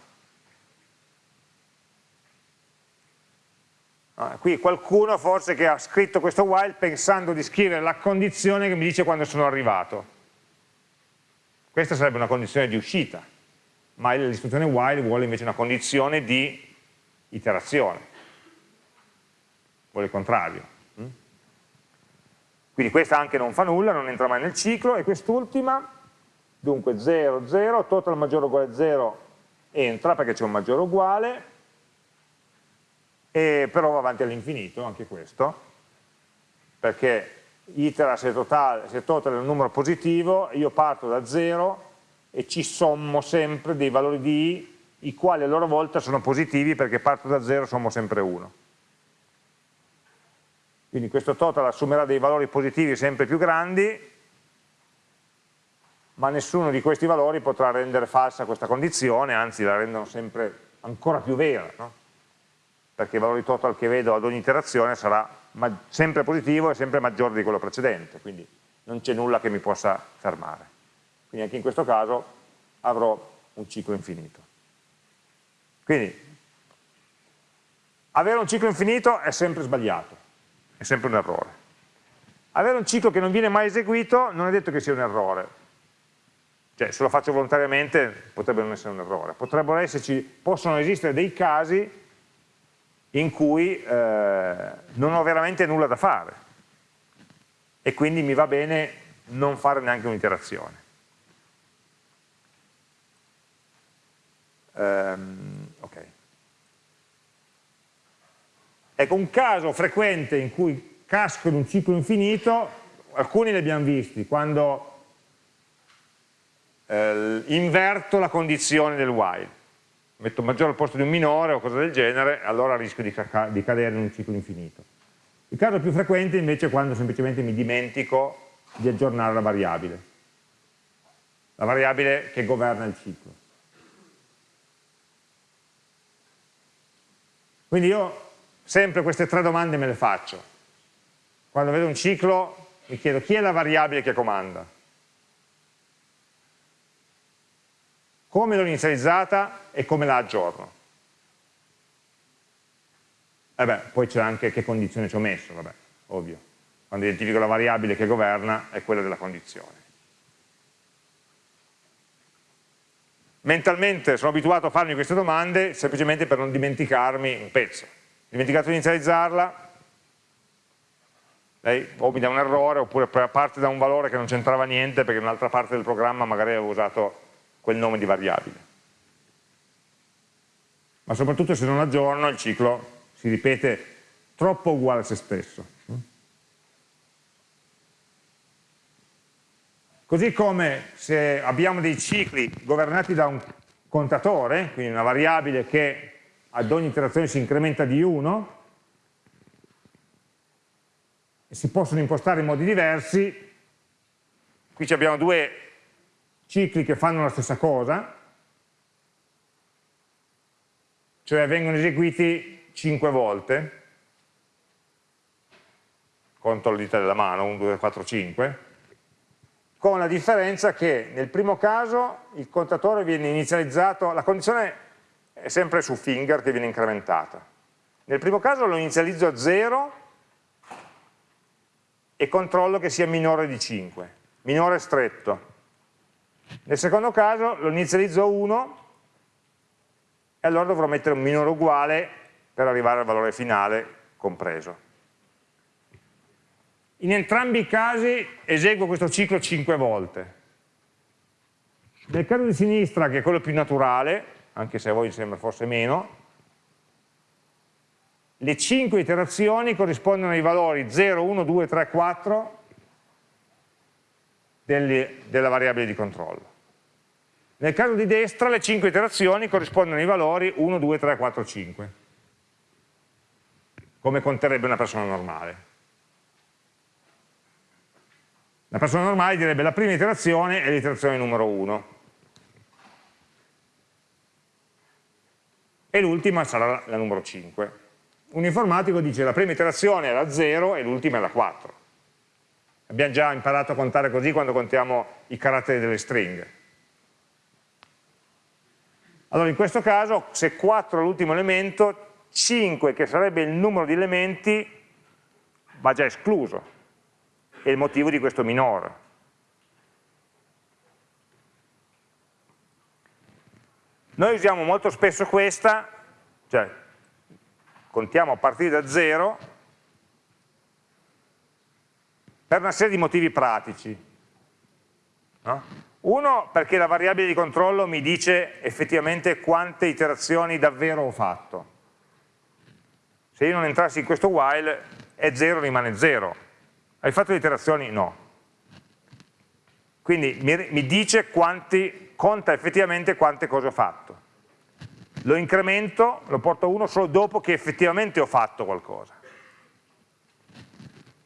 Ah, qui qualcuno forse che ha scritto questo while pensando di scrivere la condizione che mi dice quando sono arrivato. Questa sarebbe una condizione di uscita, ma l'istruzione while vuole invece una condizione di iterazione vuole il contrario. Mm? Quindi questa anche non fa nulla, non entra mai nel ciclo, e quest'ultima, dunque 0, 0, total maggiore o uguale a 0 entra perché c'è un maggiore uguale, e però va avanti all'infinito anche questo, perché itera se total, se total è un numero positivo, io parto da 0 e ci sommo sempre dei valori di i, i quali a loro volta sono positivi perché parto da 0 sommo sempre 1 quindi questo total assumerà dei valori positivi sempre più grandi, ma nessuno di questi valori potrà rendere falsa questa condizione, anzi la rendono sempre ancora più vera, no? perché il valore total che vedo ad ogni iterazione sarà sempre positivo e sempre maggiore di quello precedente, quindi non c'è nulla che mi possa fermare. Quindi anche in questo caso avrò un ciclo infinito. Quindi avere un ciclo infinito è sempre sbagliato è sempre un errore. Avere un ciclo che non viene mai eseguito non è detto che sia un errore, cioè se lo faccio volontariamente potrebbe non essere un errore, potrebbero esserci, possono esistere dei casi in cui eh, non ho veramente nulla da fare e quindi mi va bene non fare neanche un'iterazione. Um, ok. Ecco, un caso frequente in cui casco in un ciclo infinito, alcuni li abbiamo visti, quando eh, inverto la condizione del while. Metto maggiore al posto di un minore o cose del genere, allora rischio di, di cadere in un ciclo infinito. Il caso più frequente invece è quando semplicemente mi dimentico di aggiornare la variabile, la variabile che governa il ciclo. Quindi io sempre queste tre domande me le faccio. Quando vedo un ciclo mi chiedo chi è la variabile che comanda, come l'ho inizializzata e come la aggiorno. E beh, poi c'è anche che condizione ci ho messo, vabbè, ovvio. Quando identifico la variabile che governa è quella della condizione. Mentalmente sono abituato a farmi queste domande semplicemente per non dimenticarmi un pezzo. Dimenticato di inizializzarla, lei o mi dà un errore oppure parte da un valore che non c'entrava niente perché un'altra parte del programma magari avevo usato quel nome di variabile. Ma soprattutto se non aggiorno il ciclo si ripete troppo uguale a se stesso. Così come se abbiamo dei cicli governati da un contatore, quindi una variabile che ad ogni iterazione si incrementa di 1, e si possono impostare in modi diversi, qui abbiamo due cicli che fanno la stessa cosa, cioè vengono eseguiti 5 volte, conto le dita della mano, 1, 2, 4, 5, con la differenza che nel primo caso il contatore viene inizializzato, la condizione è sempre su finger che viene incrementata. Nel primo caso lo inizializzo a 0 e controllo che sia minore di 5, minore stretto. Nel secondo caso lo inizializzo a 1 e allora dovrò mettere un minore uguale per arrivare al valore finale compreso. In entrambi i casi eseguo questo ciclo 5 volte. Nel caso di sinistra, che è quello più naturale, anche se a voi sembra forse meno, le 5 iterazioni corrispondono ai valori 0, 1, 2, 3, 4 delle, della variabile di controllo. Nel caso di destra le 5 iterazioni corrispondono ai valori 1, 2, 3, 4, 5 come conterebbe una persona normale. La persona normale direbbe la prima iterazione è l'iterazione numero 1 e l'ultima sarà la numero 5. Un informatico dice la prima iterazione è la 0 e l'ultima è la 4. Abbiamo già imparato a contare così quando contiamo i caratteri delle stringhe. Allora in questo caso se 4 è l'ultimo elemento 5 che sarebbe il numero di elementi va già escluso, è il motivo di questo minore. Noi usiamo molto spesso questa, cioè contiamo a partire da 0 per una serie di motivi pratici. No? Uno, perché la variabile di controllo mi dice effettivamente quante iterazioni davvero ho fatto se io non entrassi in questo while è 0 rimane 0 hai fatto le iterazioni? no quindi mi, mi dice quanti, conta effettivamente quante cose ho fatto lo incremento, lo porto a 1 solo dopo che effettivamente ho fatto qualcosa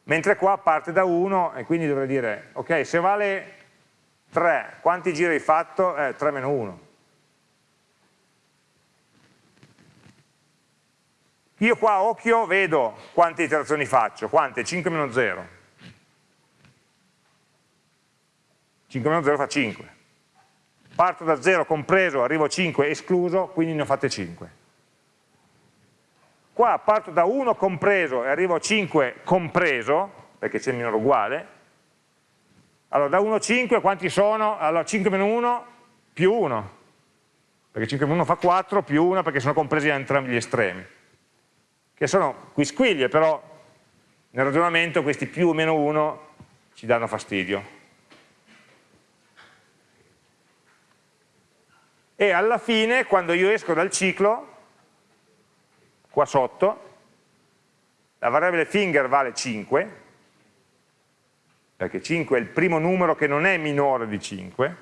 mentre qua parte da 1 e quindi dovrei dire ok se vale 3 quanti giri hai fatto? Eh, 3 meno 1 Io qua a occhio vedo quante iterazioni faccio, quante? 5 meno 0. 5 meno 0 fa 5. Parto da 0 compreso, arrivo a 5 escluso, quindi ne ho fatte 5. Qua parto da 1 compreso e arrivo a 5 compreso, perché c'è il minore uguale. Allora da 1 a 5 quanti sono? Allora 5 meno 1 più 1, perché 5 meno 1 fa 4 più 1 perché sono compresi da entrambi gli estremi che sono quisquiglie, però nel ragionamento questi più o meno 1 ci danno fastidio. E alla fine, quando io esco dal ciclo, qua sotto, la variabile finger vale 5, perché 5 è il primo numero che non è minore di 5,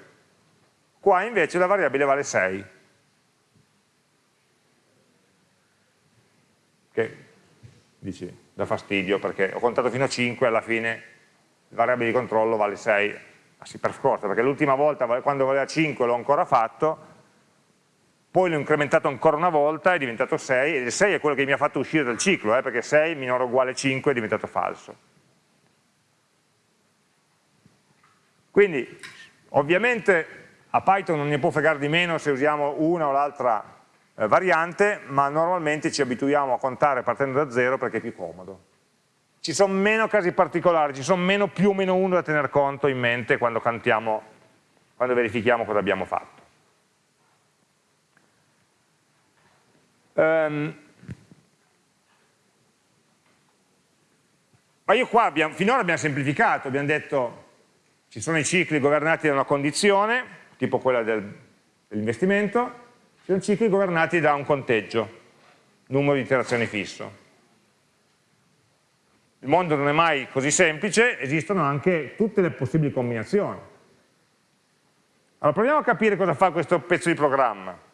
qua invece la variabile vale 6. Che dici, dà fastidio perché ho contato fino a 5 e alla fine la variabile di controllo vale 6, ma si per forza, perché l'ultima volta quando valeva 5 l'ho ancora fatto, poi l'ho incrementato ancora una volta, è diventato 6, e il 6 è quello che mi ha fatto uscire dal ciclo, eh, perché 6 minore o uguale 5 è diventato falso. Quindi ovviamente a Python non ne può fregare di meno se usiamo una o l'altra eh, variante, ma normalmente ci abituiamo a contare partendo da zero perché è più comodo. Ci sono meno casi particolari, ci sono meno più o meno uno da tener conto in mente quando cantiamo, quando verifichiamo cosa abbiamo fatto. Um, ma io qua abbiamo, finora abbiamo semplificato, abbiamo detto ci sono i cicli governati da una condizione, tipo quella del, dell'investimento, ci sono cicli governati da un conteggio, numero di iterazioni fisso. Il mondo non è mai così semplice, esistono anche tutte le possibili combinazioni. Allora proviamo a capire cosa fa questo pezzo di programma.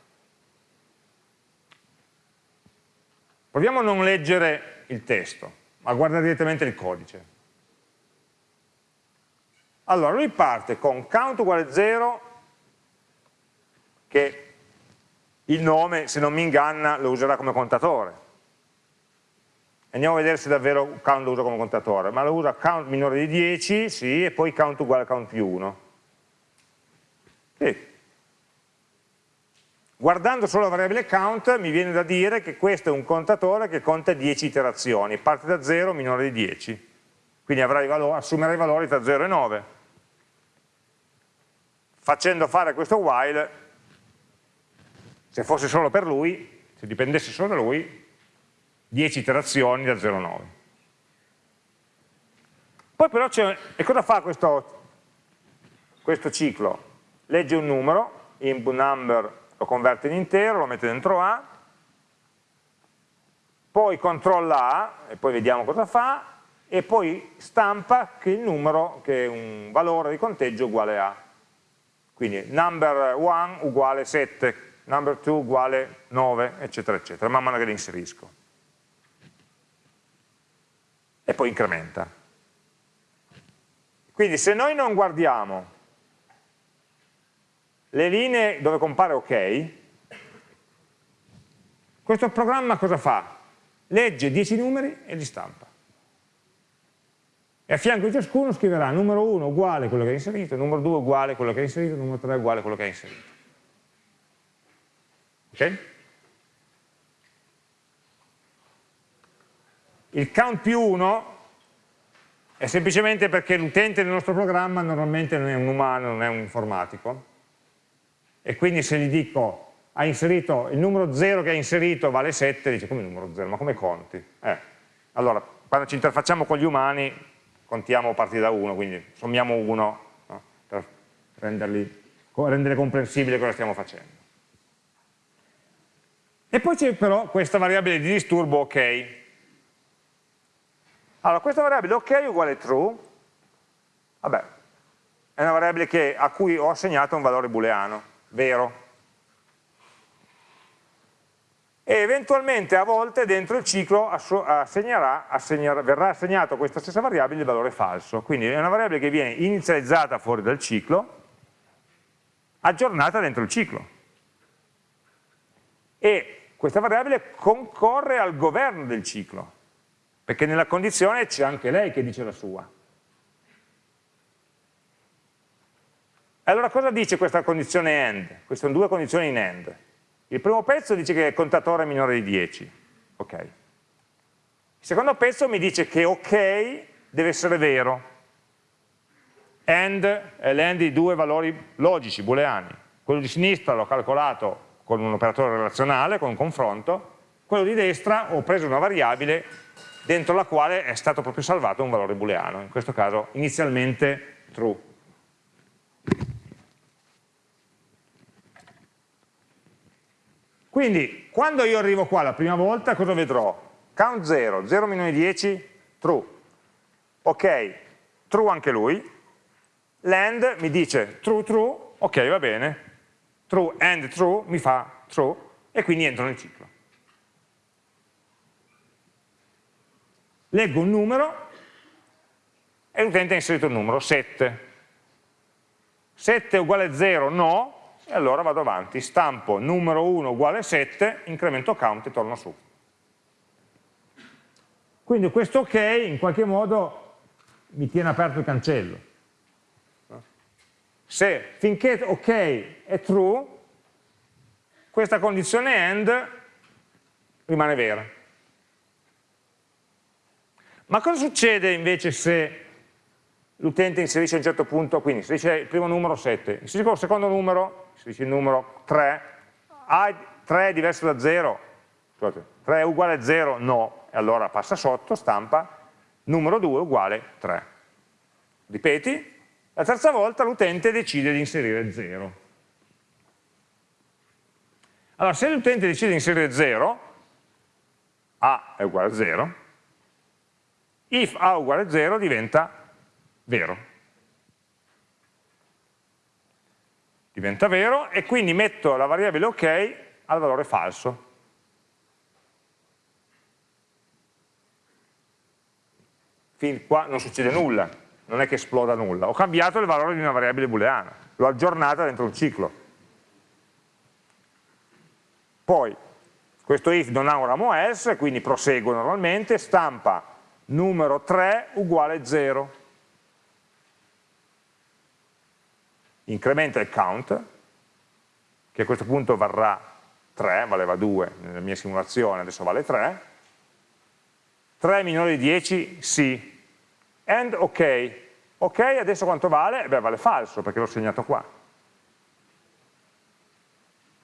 Proviamo a non leggere il testo, ma a guardare direttamente il codice. Allora, lui parte con count uguale 0, che il nome, se non mi inganna, lo userà come contatore. Andiamo a vedere se davvero count lo usa come contatore, ma lo usa count minore di 10, sì, e poi count uguale count più 1. Sì. Guardando solo la variabile count mi viene da dire che questo è un contatore che conta 10 iterazioni, parte da 0 minore di 10, quindi assumerà i valori tra 0 e 9 facendo fare questo while, se fosse solo per lui, se dipendesse solo da lui, 10 iterazioni da 0 a 9. Poi però c'è, e cosa fa questo, questo ciclo? Legge un numero, input number lo converte in intero, lo mette dentro A, poi controlla A, e poi vediamo cosa fa, e poi stampa che il numero, che è un valore di conteggio uguale a quindi number 1 uguale 7, number 2 uguale 9, eccetera, eccetera, man mano che li inserisco. E poi incrementa. Quindi se noi non guardiamo le linee dove compare ok, questo programma cosa fa? Legge 10 numeri e li stampa e a fianco di ciascuno scriverà numero 1 uguale a quello che ha inserito, numero 2 uguale a quello che ha inserito, numero 3 uguale a quello che ha inserito. Ok? Il count più 1 è semplicemente perché l'utente del nostro programma normalmente non è un umano, non è un informatico, e quindi se gli dico ha inserito il numero 0 che ha inserito vale 7, dice come numero 0, ma come conti? Eh, allora, quando ci interfacciamo con gli umani contiamo a partire da 1, quindi sommiamo 1 no? per renderli, rendere comprensibile cosa stiamo facendo. E poi c'è però questa variabile di disturbo ok. Allora, questa variabile ok uguale true, vabbè, è una variabile che, a cui ho assegnato un valore booleano, vero, e eventualmente a volte dentro il ciclo assegnerà, assegnerà, verrà assegnato a questa stessa variabile il valore falso. Quindi è una variabile che viene inizializzata fuori dal ciclo, aggiornata dentro il ciclo. E questa variabile concorre al governo del ciclo, perché nella condizione c'è anche lei che dice la sua. Allora cosa dice questa condizione AND? Queste sono due condizioni in AND. Il primo pezzo dice che il contatore è minore di 10. Ok. Il secondo pezzo mi dice che ok deve essere vero. AND è l'AND di due valori logici, booleani. Quello di sinistra l'ho calcolato con un operatore relazionale, con un confronto. Quello di destra ho preso una variabile dentro la quale è stato proprio salvato un valore booleano, in questo caso inizialmente true. Quindi, quando io arrivo qua la prima volta, cosa vedrò? count 0, 0 meno di 10, true. Ok, true anche lui. Land mi dice true, true, ok va bene. True and true mi fa true e quindi entro nel ciclo. Leggo un numero e l'utente ha inserito il numero 7. 7 uguale 0, no, e allora vado avanti, stampo numero 1 uguale 7, incremento count e torno su. Quindi questo ok in qualche modo mi tiene aperto il cancello. Se finché ok è true, questa condizione AND rimane vera. Ma cosa succede invece se l'utente inserisce a un certo punto, quindi inserisce il primo numero 7, inserisce il secondo numero, inserisce il numero 3, A 3 è diverso da 0, scusate, 3 è uguale a 0, no, e allora passa sotto, stampa, numero 2 uguale 3. Ripeti, la terza volta l'utente decide di inserire 0. Allora, se l'utente decide di inserire 0, A è uguale a 0, if A uguale a 0 diventa vero. Diventa vero e quindi metto la variabile ok al valore falso. fin qua non succede nulla, non è che esploda nulla, ho cambiato il valore di una variabile booleana, l'ho aggiornata dentro un ciclo. Poi, questo if non ha un ramo else, quindi proseguo normalmente, stampa numero 3 uguale 0. Incrementa il count, che a questo punto varrà 3, valeva 2 nella mia simulazione, adesso vale 3, 3 minore di 10? Sì. And ok. Ok, adesso quanto vale? Beh, vale falso, perché l'ho segnato qua.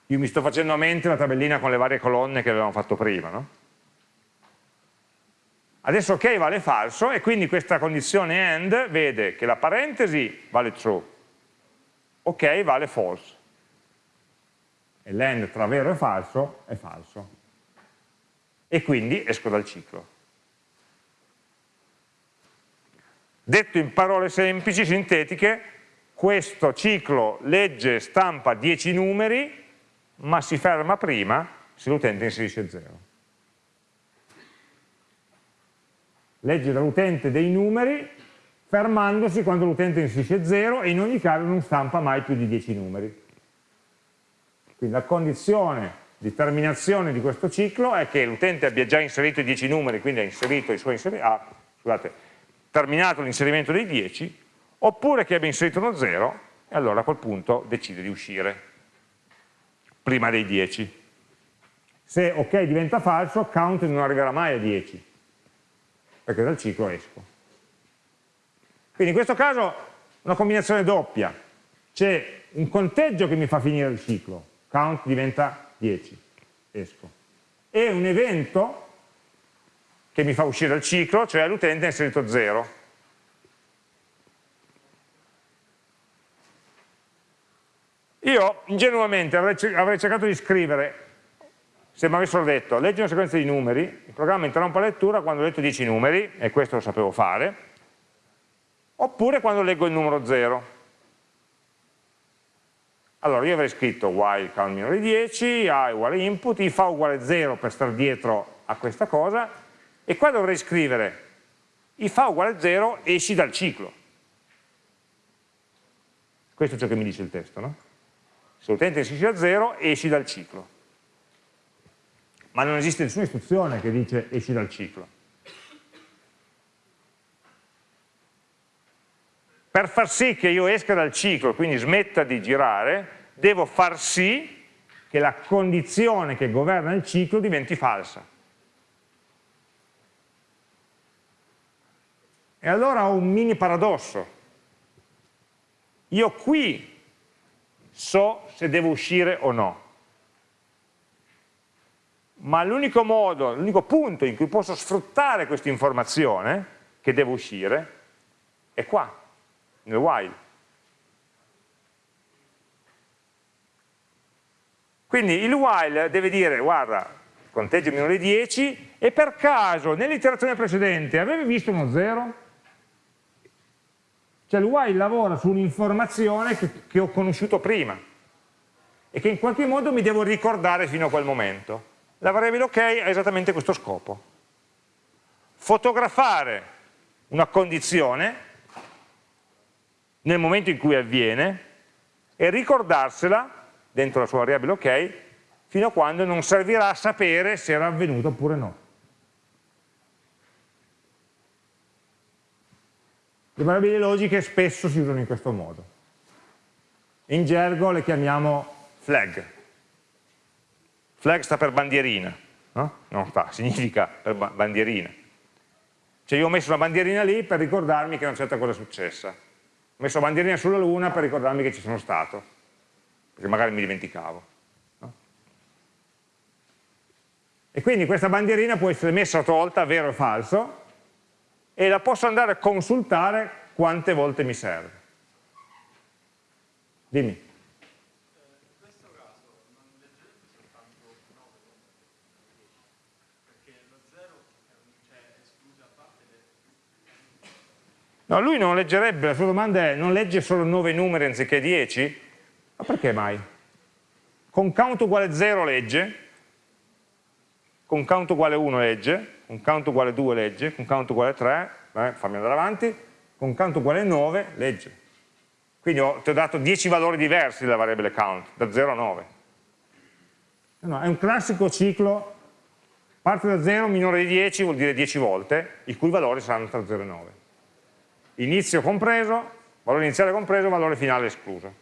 Io mi sto facendo a mente la tabellina con le varie colonne che avevamo fatto prima, no? Adesso ok vale falso e quindi questa condizione AND vede che la parentesi vale true, ok vale false. E l'AND tra vero e falso è falso. E quindi esco dal ciclo. Detto in parole semplici, sintetiche, questo ciclo legge e stampa 10 numeri, ma si ferma prima se l'utente inserisce 0. Legge dall'utente dei numeri, fermandosi quando l'utente inserisce 0 e in ogni caso non stampa mai più di 10 numeri. Quindi la condizione di terminazione di questo ciclo è che l'utente abbia già inserito i 10 numeri, quindi ha inserito i suoi inserimenti, ah, scusate, terminato l'inserimento dei 10, oppure che abbia inserito uno 0 e allora a quel punto decide di uscire prima dei 10. Se ok diventa falso, count non arriverà mai a 10, perché dal ciclo esco. Quindi in questo caso una combinazione doppia, c'è un conteggio che mi fa finire il ciclo, count diventa 10, esco, e un evento che mi fa uscire dal ciclo, cioè l'utente ha inserito 0. Io ingenuamente avrei, cercato di scrivere, se mi avessero detto leggi una sequenza di numeri, il programma interrompe la lettura quando ho letto 10 numeri, e questo lo sapevo fare, oppure quando leggo il numero 0. Allora io avrei scritto while count minore di 10, a uguale input, if a uguale 0 per stare dietro a questa cosa, e qua dovrei scrivere if a uguale a 0 esci dal ciclo. Questo è ciò che mi dice il testo, no? Se l'utente esce a 0 esci dal ciclo. Ma non esiste nessuna istruzione che dice esci dal ciclo. Per far sì che io esca dal ciclo, quindi smetta di girare, devo far sì che la condizione che governa il ciclo diventi falsa. E allora ho un mini paradosso. Io qui so se devo uscire o no. Ma l'unico modo, l'unico punto in cui posso sfruttare questa informazione che devo uscire è qua, nel while. Quindi il while deve dire, guarda, conteggio minore di 10 e per caso nell'iterazione precedente avevi visto uno 0? Cioè il while lavora su un'informazione che, che ho conosciuto prima e che in qualche modo mi devo ricordare fino a quel momento. La variabile ok ha esattamente questo scopo. Fotografare una condizione nel momento in cui avviene e ricordarsela dentro la sua variabile ok fino a quando non servirà a sapere se era avvenuto oppure no. Le variabili logiche spesso si usano in questo modo. In gergo le chiamiamo flag. Flag sta per bandierina, no? Non sta, significa bandierina. Cioè io ho messo una bandierina lì per ricordarmi che una certa cosa è successa. Messo bandierina sulla luna per ricordarmi che ci sono stato, perché magari mi dimenticavo. E quindi questa bandierina può essere messa o tolta, vero o falso, e la posso andare a consultare quante volte mi serve. Dimmi. No, lui non leggerebbe, la sua domanda è, non legge solo 9 numeri anziché 10? Ma perché mai? Con count uguale 0 legge, con count uguale 1 legge, con count uguale 2 legge, con count uguale 3, eh, fammi andare avanti, con count uguale 9 legge. Quindi ho, ti ho dato 10 valori diversi della variabile count, da 0 a 9. No, è un classico ciclo, parte da 0 minore di 10 vuol dire 10 volte, i cui valori saranno tra 0 e 9. Inizio compreso, valore iniziale compreso, valore finale escluso.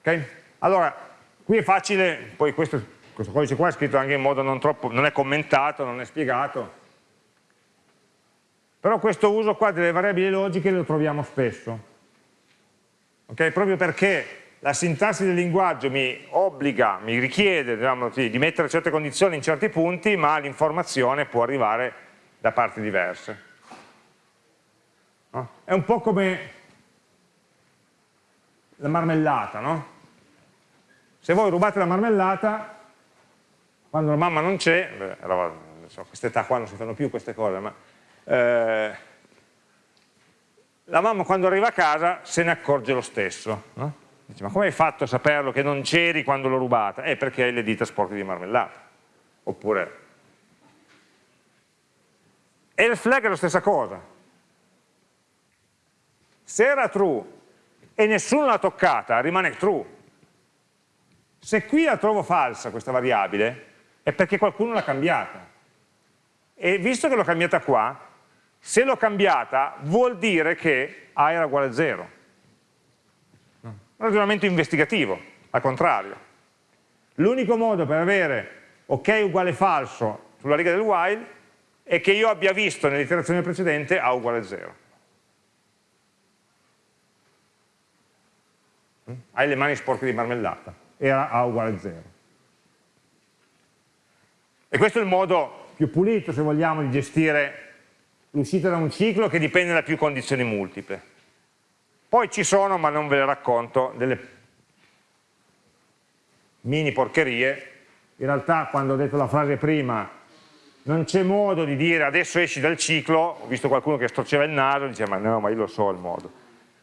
Okay? Allora, qui è facile, poi questo, questo, codice qua è scritto anche in modo non troppo, non è commentato, non è spiegato, però questo uso qua delle variabili logiche lo troviamo spesso, okay? proprio perché la sintassi del linguaggio mi obbliga, mi richiede diciamo, di mettere certe condizioni in certi punti, ma l'informazione può arrivare da parti diverse. No? È un po' come la marmellata, no? Se voi rubate la marmellata, quando la mamma non c'è, a quest'età qua non si fanno più queste cose, ma eh, la mamma quando arriva a casa se ne accorge lo stesso. No? Dice, ma come hai fatto a saperlo che non c'eri quando l'ho rubata? Eh, perché hai le dita sporche di marmellata. Oppure... E il flag è la stessa cosa. Se era true e nessuno l'ha toccata, rimane true. Se qui la trovo falsa questa variabile, è perché qualcuno l'ha cambiata. E visto che l'ho cambiata qua, se l'ho cambiata vuol dire che A era uguale a 0. Un ragionamento investigativo, al contrario. L'unico modo per avere ok uguale falso sulla riga del while è che io abbia visto nell'iterazione precedente A uguale a 0. Hai le mani sporche di marmellata era A uguale a 0. E questo è il modo più pulito, se vogliamo, di gestire l'uscita da un ciclo che dipende da più condizioni multiple. Poi ci sono, ma non ve le racconto, delle mini porcherie. In realtà, quando ho detto la frase prima, non c'è modo di dire adesso esci dal ciclo, ho visto qualcuno che storceva il naso, e diceva ma no, ma io lo so il modo,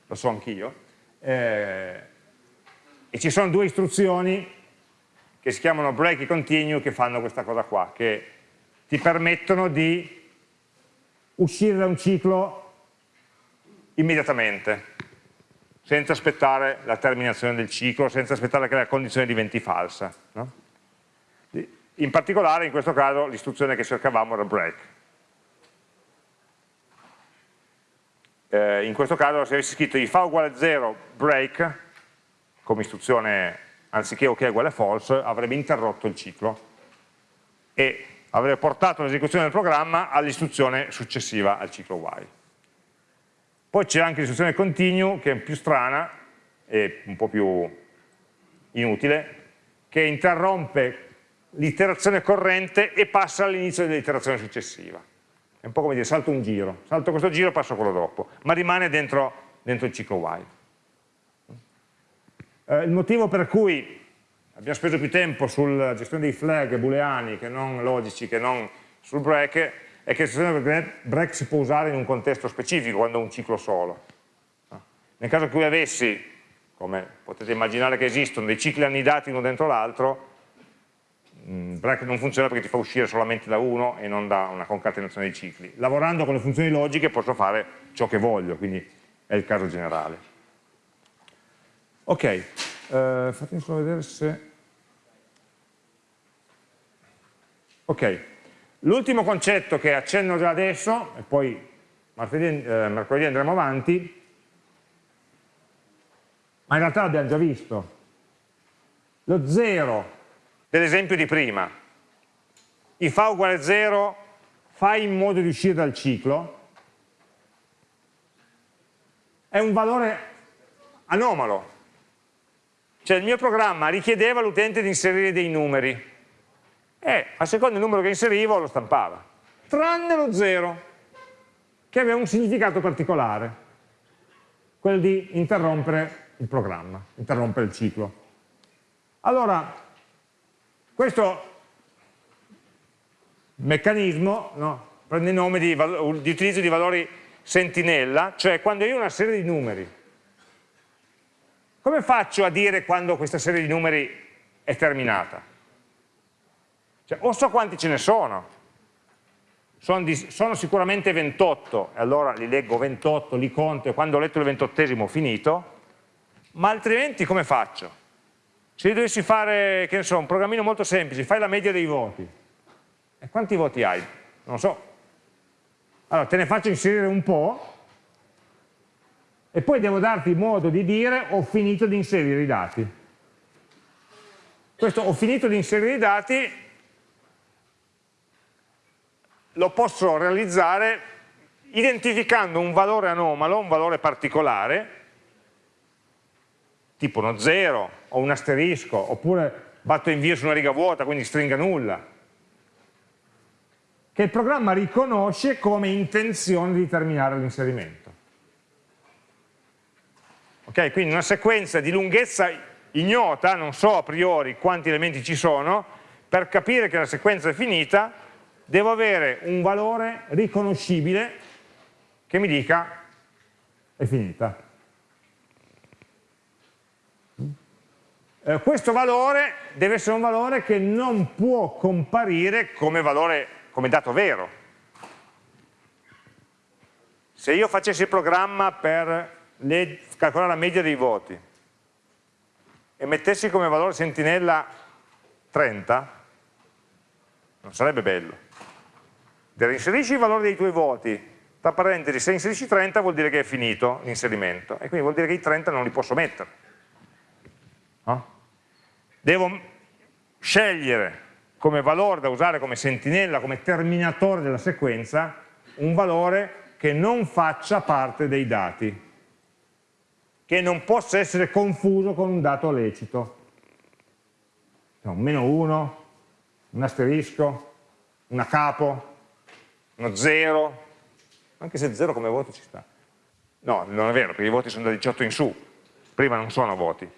lo so anch'io. Eh, e ci sono due istruzioni che si chiamano break e continue che fanno questa cosa qua, che ti permettono di uscire da un ciclo immediatamente, senza aspettare la terminazione del ciclo, senza aspettare che la condizione diventi falsa. No? In particolare in questo caso l'istruzione che cercavamo era break. Eh, in questo caso se avessi scritto if fa uguale a 0 break come istruzione anziché ok uguale false, avrebbe interrotto il ciclo e avrebbe portato l'esecuzione del programma all'istruzione successiva al ciclo while. Poi c'è anche l'istruzione continue, che è più strana e un po' più inutile, che interrompe l'iterazione corrente e passa all'inizio dell'iterazione successiva. È un po' come dire salto un giro, salto questo giro e passo quello dopo, ma rimane dentro, dentro il ciclo while. Eh, il motivo per cui abbiamo speso più tempo sulla gestione dei flag booleani che non logici, che non sul break, è che sistema break si può usare in un contesto specifico, quando è un ciclo solo. Nel caso in cui avessi, come potete immaginare che esistono, dei cicli annidati uno dentro l'altro, mm, break non funziona perché ti fa uscire solamente da uno e non da una concatenazione di cicli. Lavorando con le funzioni logiche posso fare ciò che voglio, quindi è il caso generale. Ok, eh, fatemi solo vedere se... Ok, l'ultimo concetto che accenno già adesso, e poi martedì, eh, mercoledì andremo avanti, ma in realtà l'abbiamo già visto. Lo 0 dell'esempio di prima, i fa uguale 0, fai in modo di uscire dal ciclo, è un valore anomalo. Cioè il mio programma richiedeva all'utente di inserire dei numeri e a seconda del numero che inserivo lo stampava, tranne lo 0, che aveva un significato particolare, quello di interrompere il programma, interrompere il ciclo. Allora, questo meccanismo no, prende il nome di, di utilizzo di valori sentinella, cioè quando io ho una serie di numeri, come faccio a dire quando questa serie di numeri è terminata? Cioè, o so quanti ce ne sono, sono, di, sono, sicuramente 28, e allora li leggo 28, li conto e quando ho letto il ventottesimo ho finito, ma altrimenti come faccio? Se io dovessi fare, che ne so, un programmino molto semplice, fai la media dei voti, e quanti voti hai? Non so. Allora, te ne faccio inserire un po', e poi devo darti modo di dire ho finito di inserire i dati. Questo ho finito di inserire i dati lo posso realizzare identificando un valore anomalo, un valore particolare, tipo uno 0 o un asterisco, oppure batto invio su una riga vuota, quindi stringa nulla, che il programma riconosce come intenzione di terminare l'inserimento. Ok, quindi una sequenza di lunghezza ignota, non so a priori quanti elementi ci sono, per capire che la sequenza è finita, devo avere un valore riconoscibile che mi dica è finita. Eh, questo valore deve essere un valore che non può comparire come, valore, come dato vero. Se io facessi il programma per le, calcolare la media dei voti e mettessi come valore sentinella 30, non sarebbe bello. Inserisci il valore dei tuoi voti, tra parentesi, se inserisci 30 vuol dire che è finito l'inserimento, e quindi vuol dire che i 30 non li posso mettere. No? devo scegliere come valore da usare come sentinella, come terminatore della sequenza, un valore che non faccia parte dei dati, che non possa essere confuso con un dato lecito. Un meno 1, un asterisco, una capo, uno 0, anche se 0 come voto ci sta. No, non è vero, perché i voti sono da 18 in su, prima non sono voti.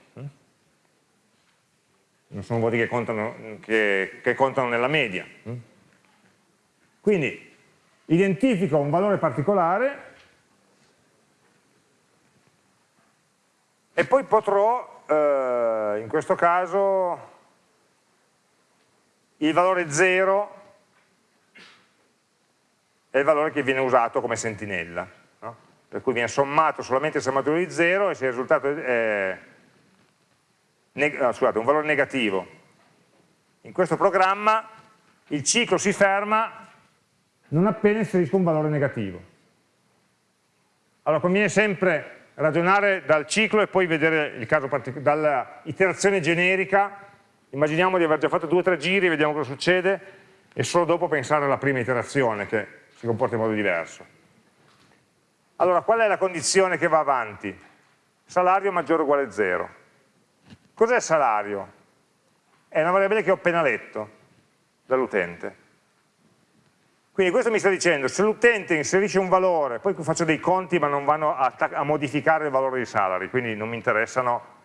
Non sono voti che contano, che, che contano nella media. Quindi identifico un valore particolare e poi potrò, eh, in questo caso, il valore 0 è il valore che viene usato come sentinella, no? per cui viene sommato solamente il sommatore di 0 e se il risultato è no, scusate, un valore negativo. In questo programma il ciclo si ferma non appena inserisco un valore negativo. Allora conviene sempre ragionare dal ciclo e poi vedere il caso particolare, dall'iterazione generica, immaginiamo di aver già fatto due o tre giri, vediamo cosa succede, e solo dopo pensare alla prima iterazione che si comporta in modo diverso. Allora, qual è la condizione che va avanti? Salario maggiore o uguale a 0. Cos'è salario? È una variabile che ho appena letto dall'utente. Quindi questo mi sta dicendo, se l'utente inserisce un valore, poi faccio dei conti ma non vanno a, a, modificare il valore di salary, quindi non mi interessano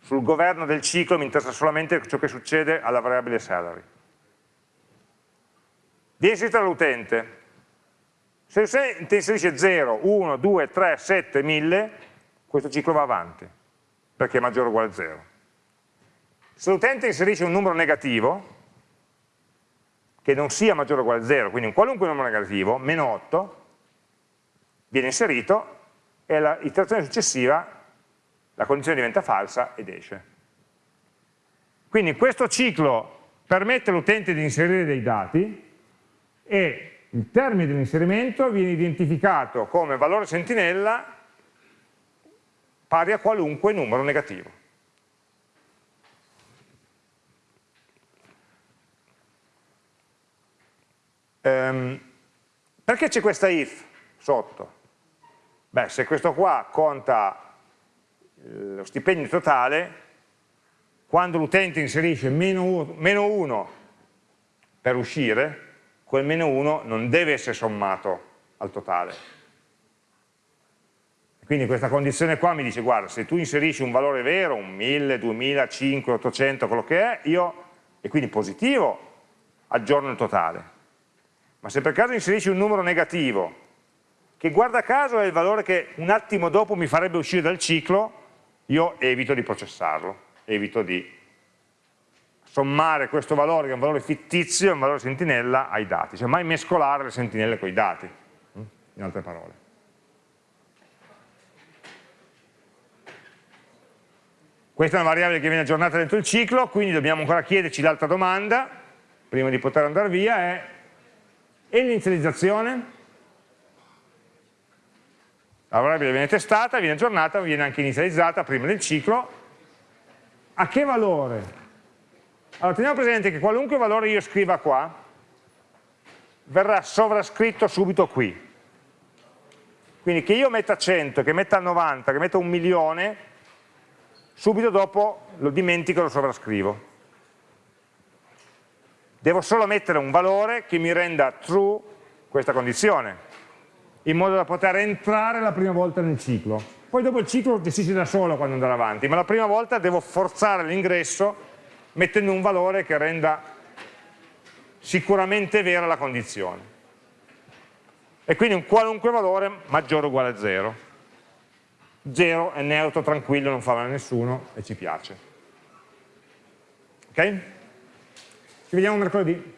sul governo del ciclo mi interessa solamente ciò che succede alla variabile salary. Viene inserita dall'utente. Se l'utente inserisce 0, 1, 2, 3, 7, 1000, questo ciclo va avanti, perché è maggiore o uguale a 0. Se l'utente inserisce un numero negativo, che non sia maggiore o uguale a 0, quindi un qualunque numero negativo, meno 8, viene inserito e l'iterazione successiva la condizione diventa falsa ed esce. Quindi questo ciclo permette all'utente di inserire dei dati e il termine dell'inserimento viene identificato come valore sentinella pari a qualunque numero negativo. Ehm, perché c'è questa if sotto? Beh, se questo qua conta lo stipendio totale, quando l'utente inserisce meno 1 per uscire, quel meno 1 non deve essere sommato al totale. Quindi questa condizione qua mi dice, guarda, se tu inserisci un valore vero, un 1000, 2000, 5, 800, quello che è, io, e quindi positivo, aggiorno il totale. Ma se per caso inserisci un numero negativo, che guarda caso è il valore che un attimo dopo mi farebbe uscire dal ciclo, io evito di processarlo, evito di sommare questo valore, che è un valore fittizio, un valore sentinella, ai dati, cioè mai mescolare le sentinelle con i dati, mm? in altre parole. Questa è una variabile che viene aggiornata dentro il ciclo, quindi dobbiamo ancora chiederci l'altra domanda, prima di poter andare via, è e l'inizializzazione? La variabile viene testata, viene aggiornata, viene anche inizializzata prima del ciclo. A che valore? Allora teniamo presente che qualunque valore io scriva qua verrà sovrascritto subito qui. Quindi che io metta 100, che metta 90, che metta un milione, subito dopo lo dimentico e lo sovrascrivo. Devo solo mettere un valore che mi renda true questa condizione in modo da poter entrare la prima volta nel ciclo. Poi dopo il ciclo gestisce da solo quando andare avanti, ma la prima volta devo forzare l'ingresso mettendo un valore che renda sicuramente vera la condizione. E quindi un qualunque valore maggiore o uguale a 0. 0 è neutro, tranquillo, non fa male a nessuno e ci piace. Ok? Ci vediamo mercoledì.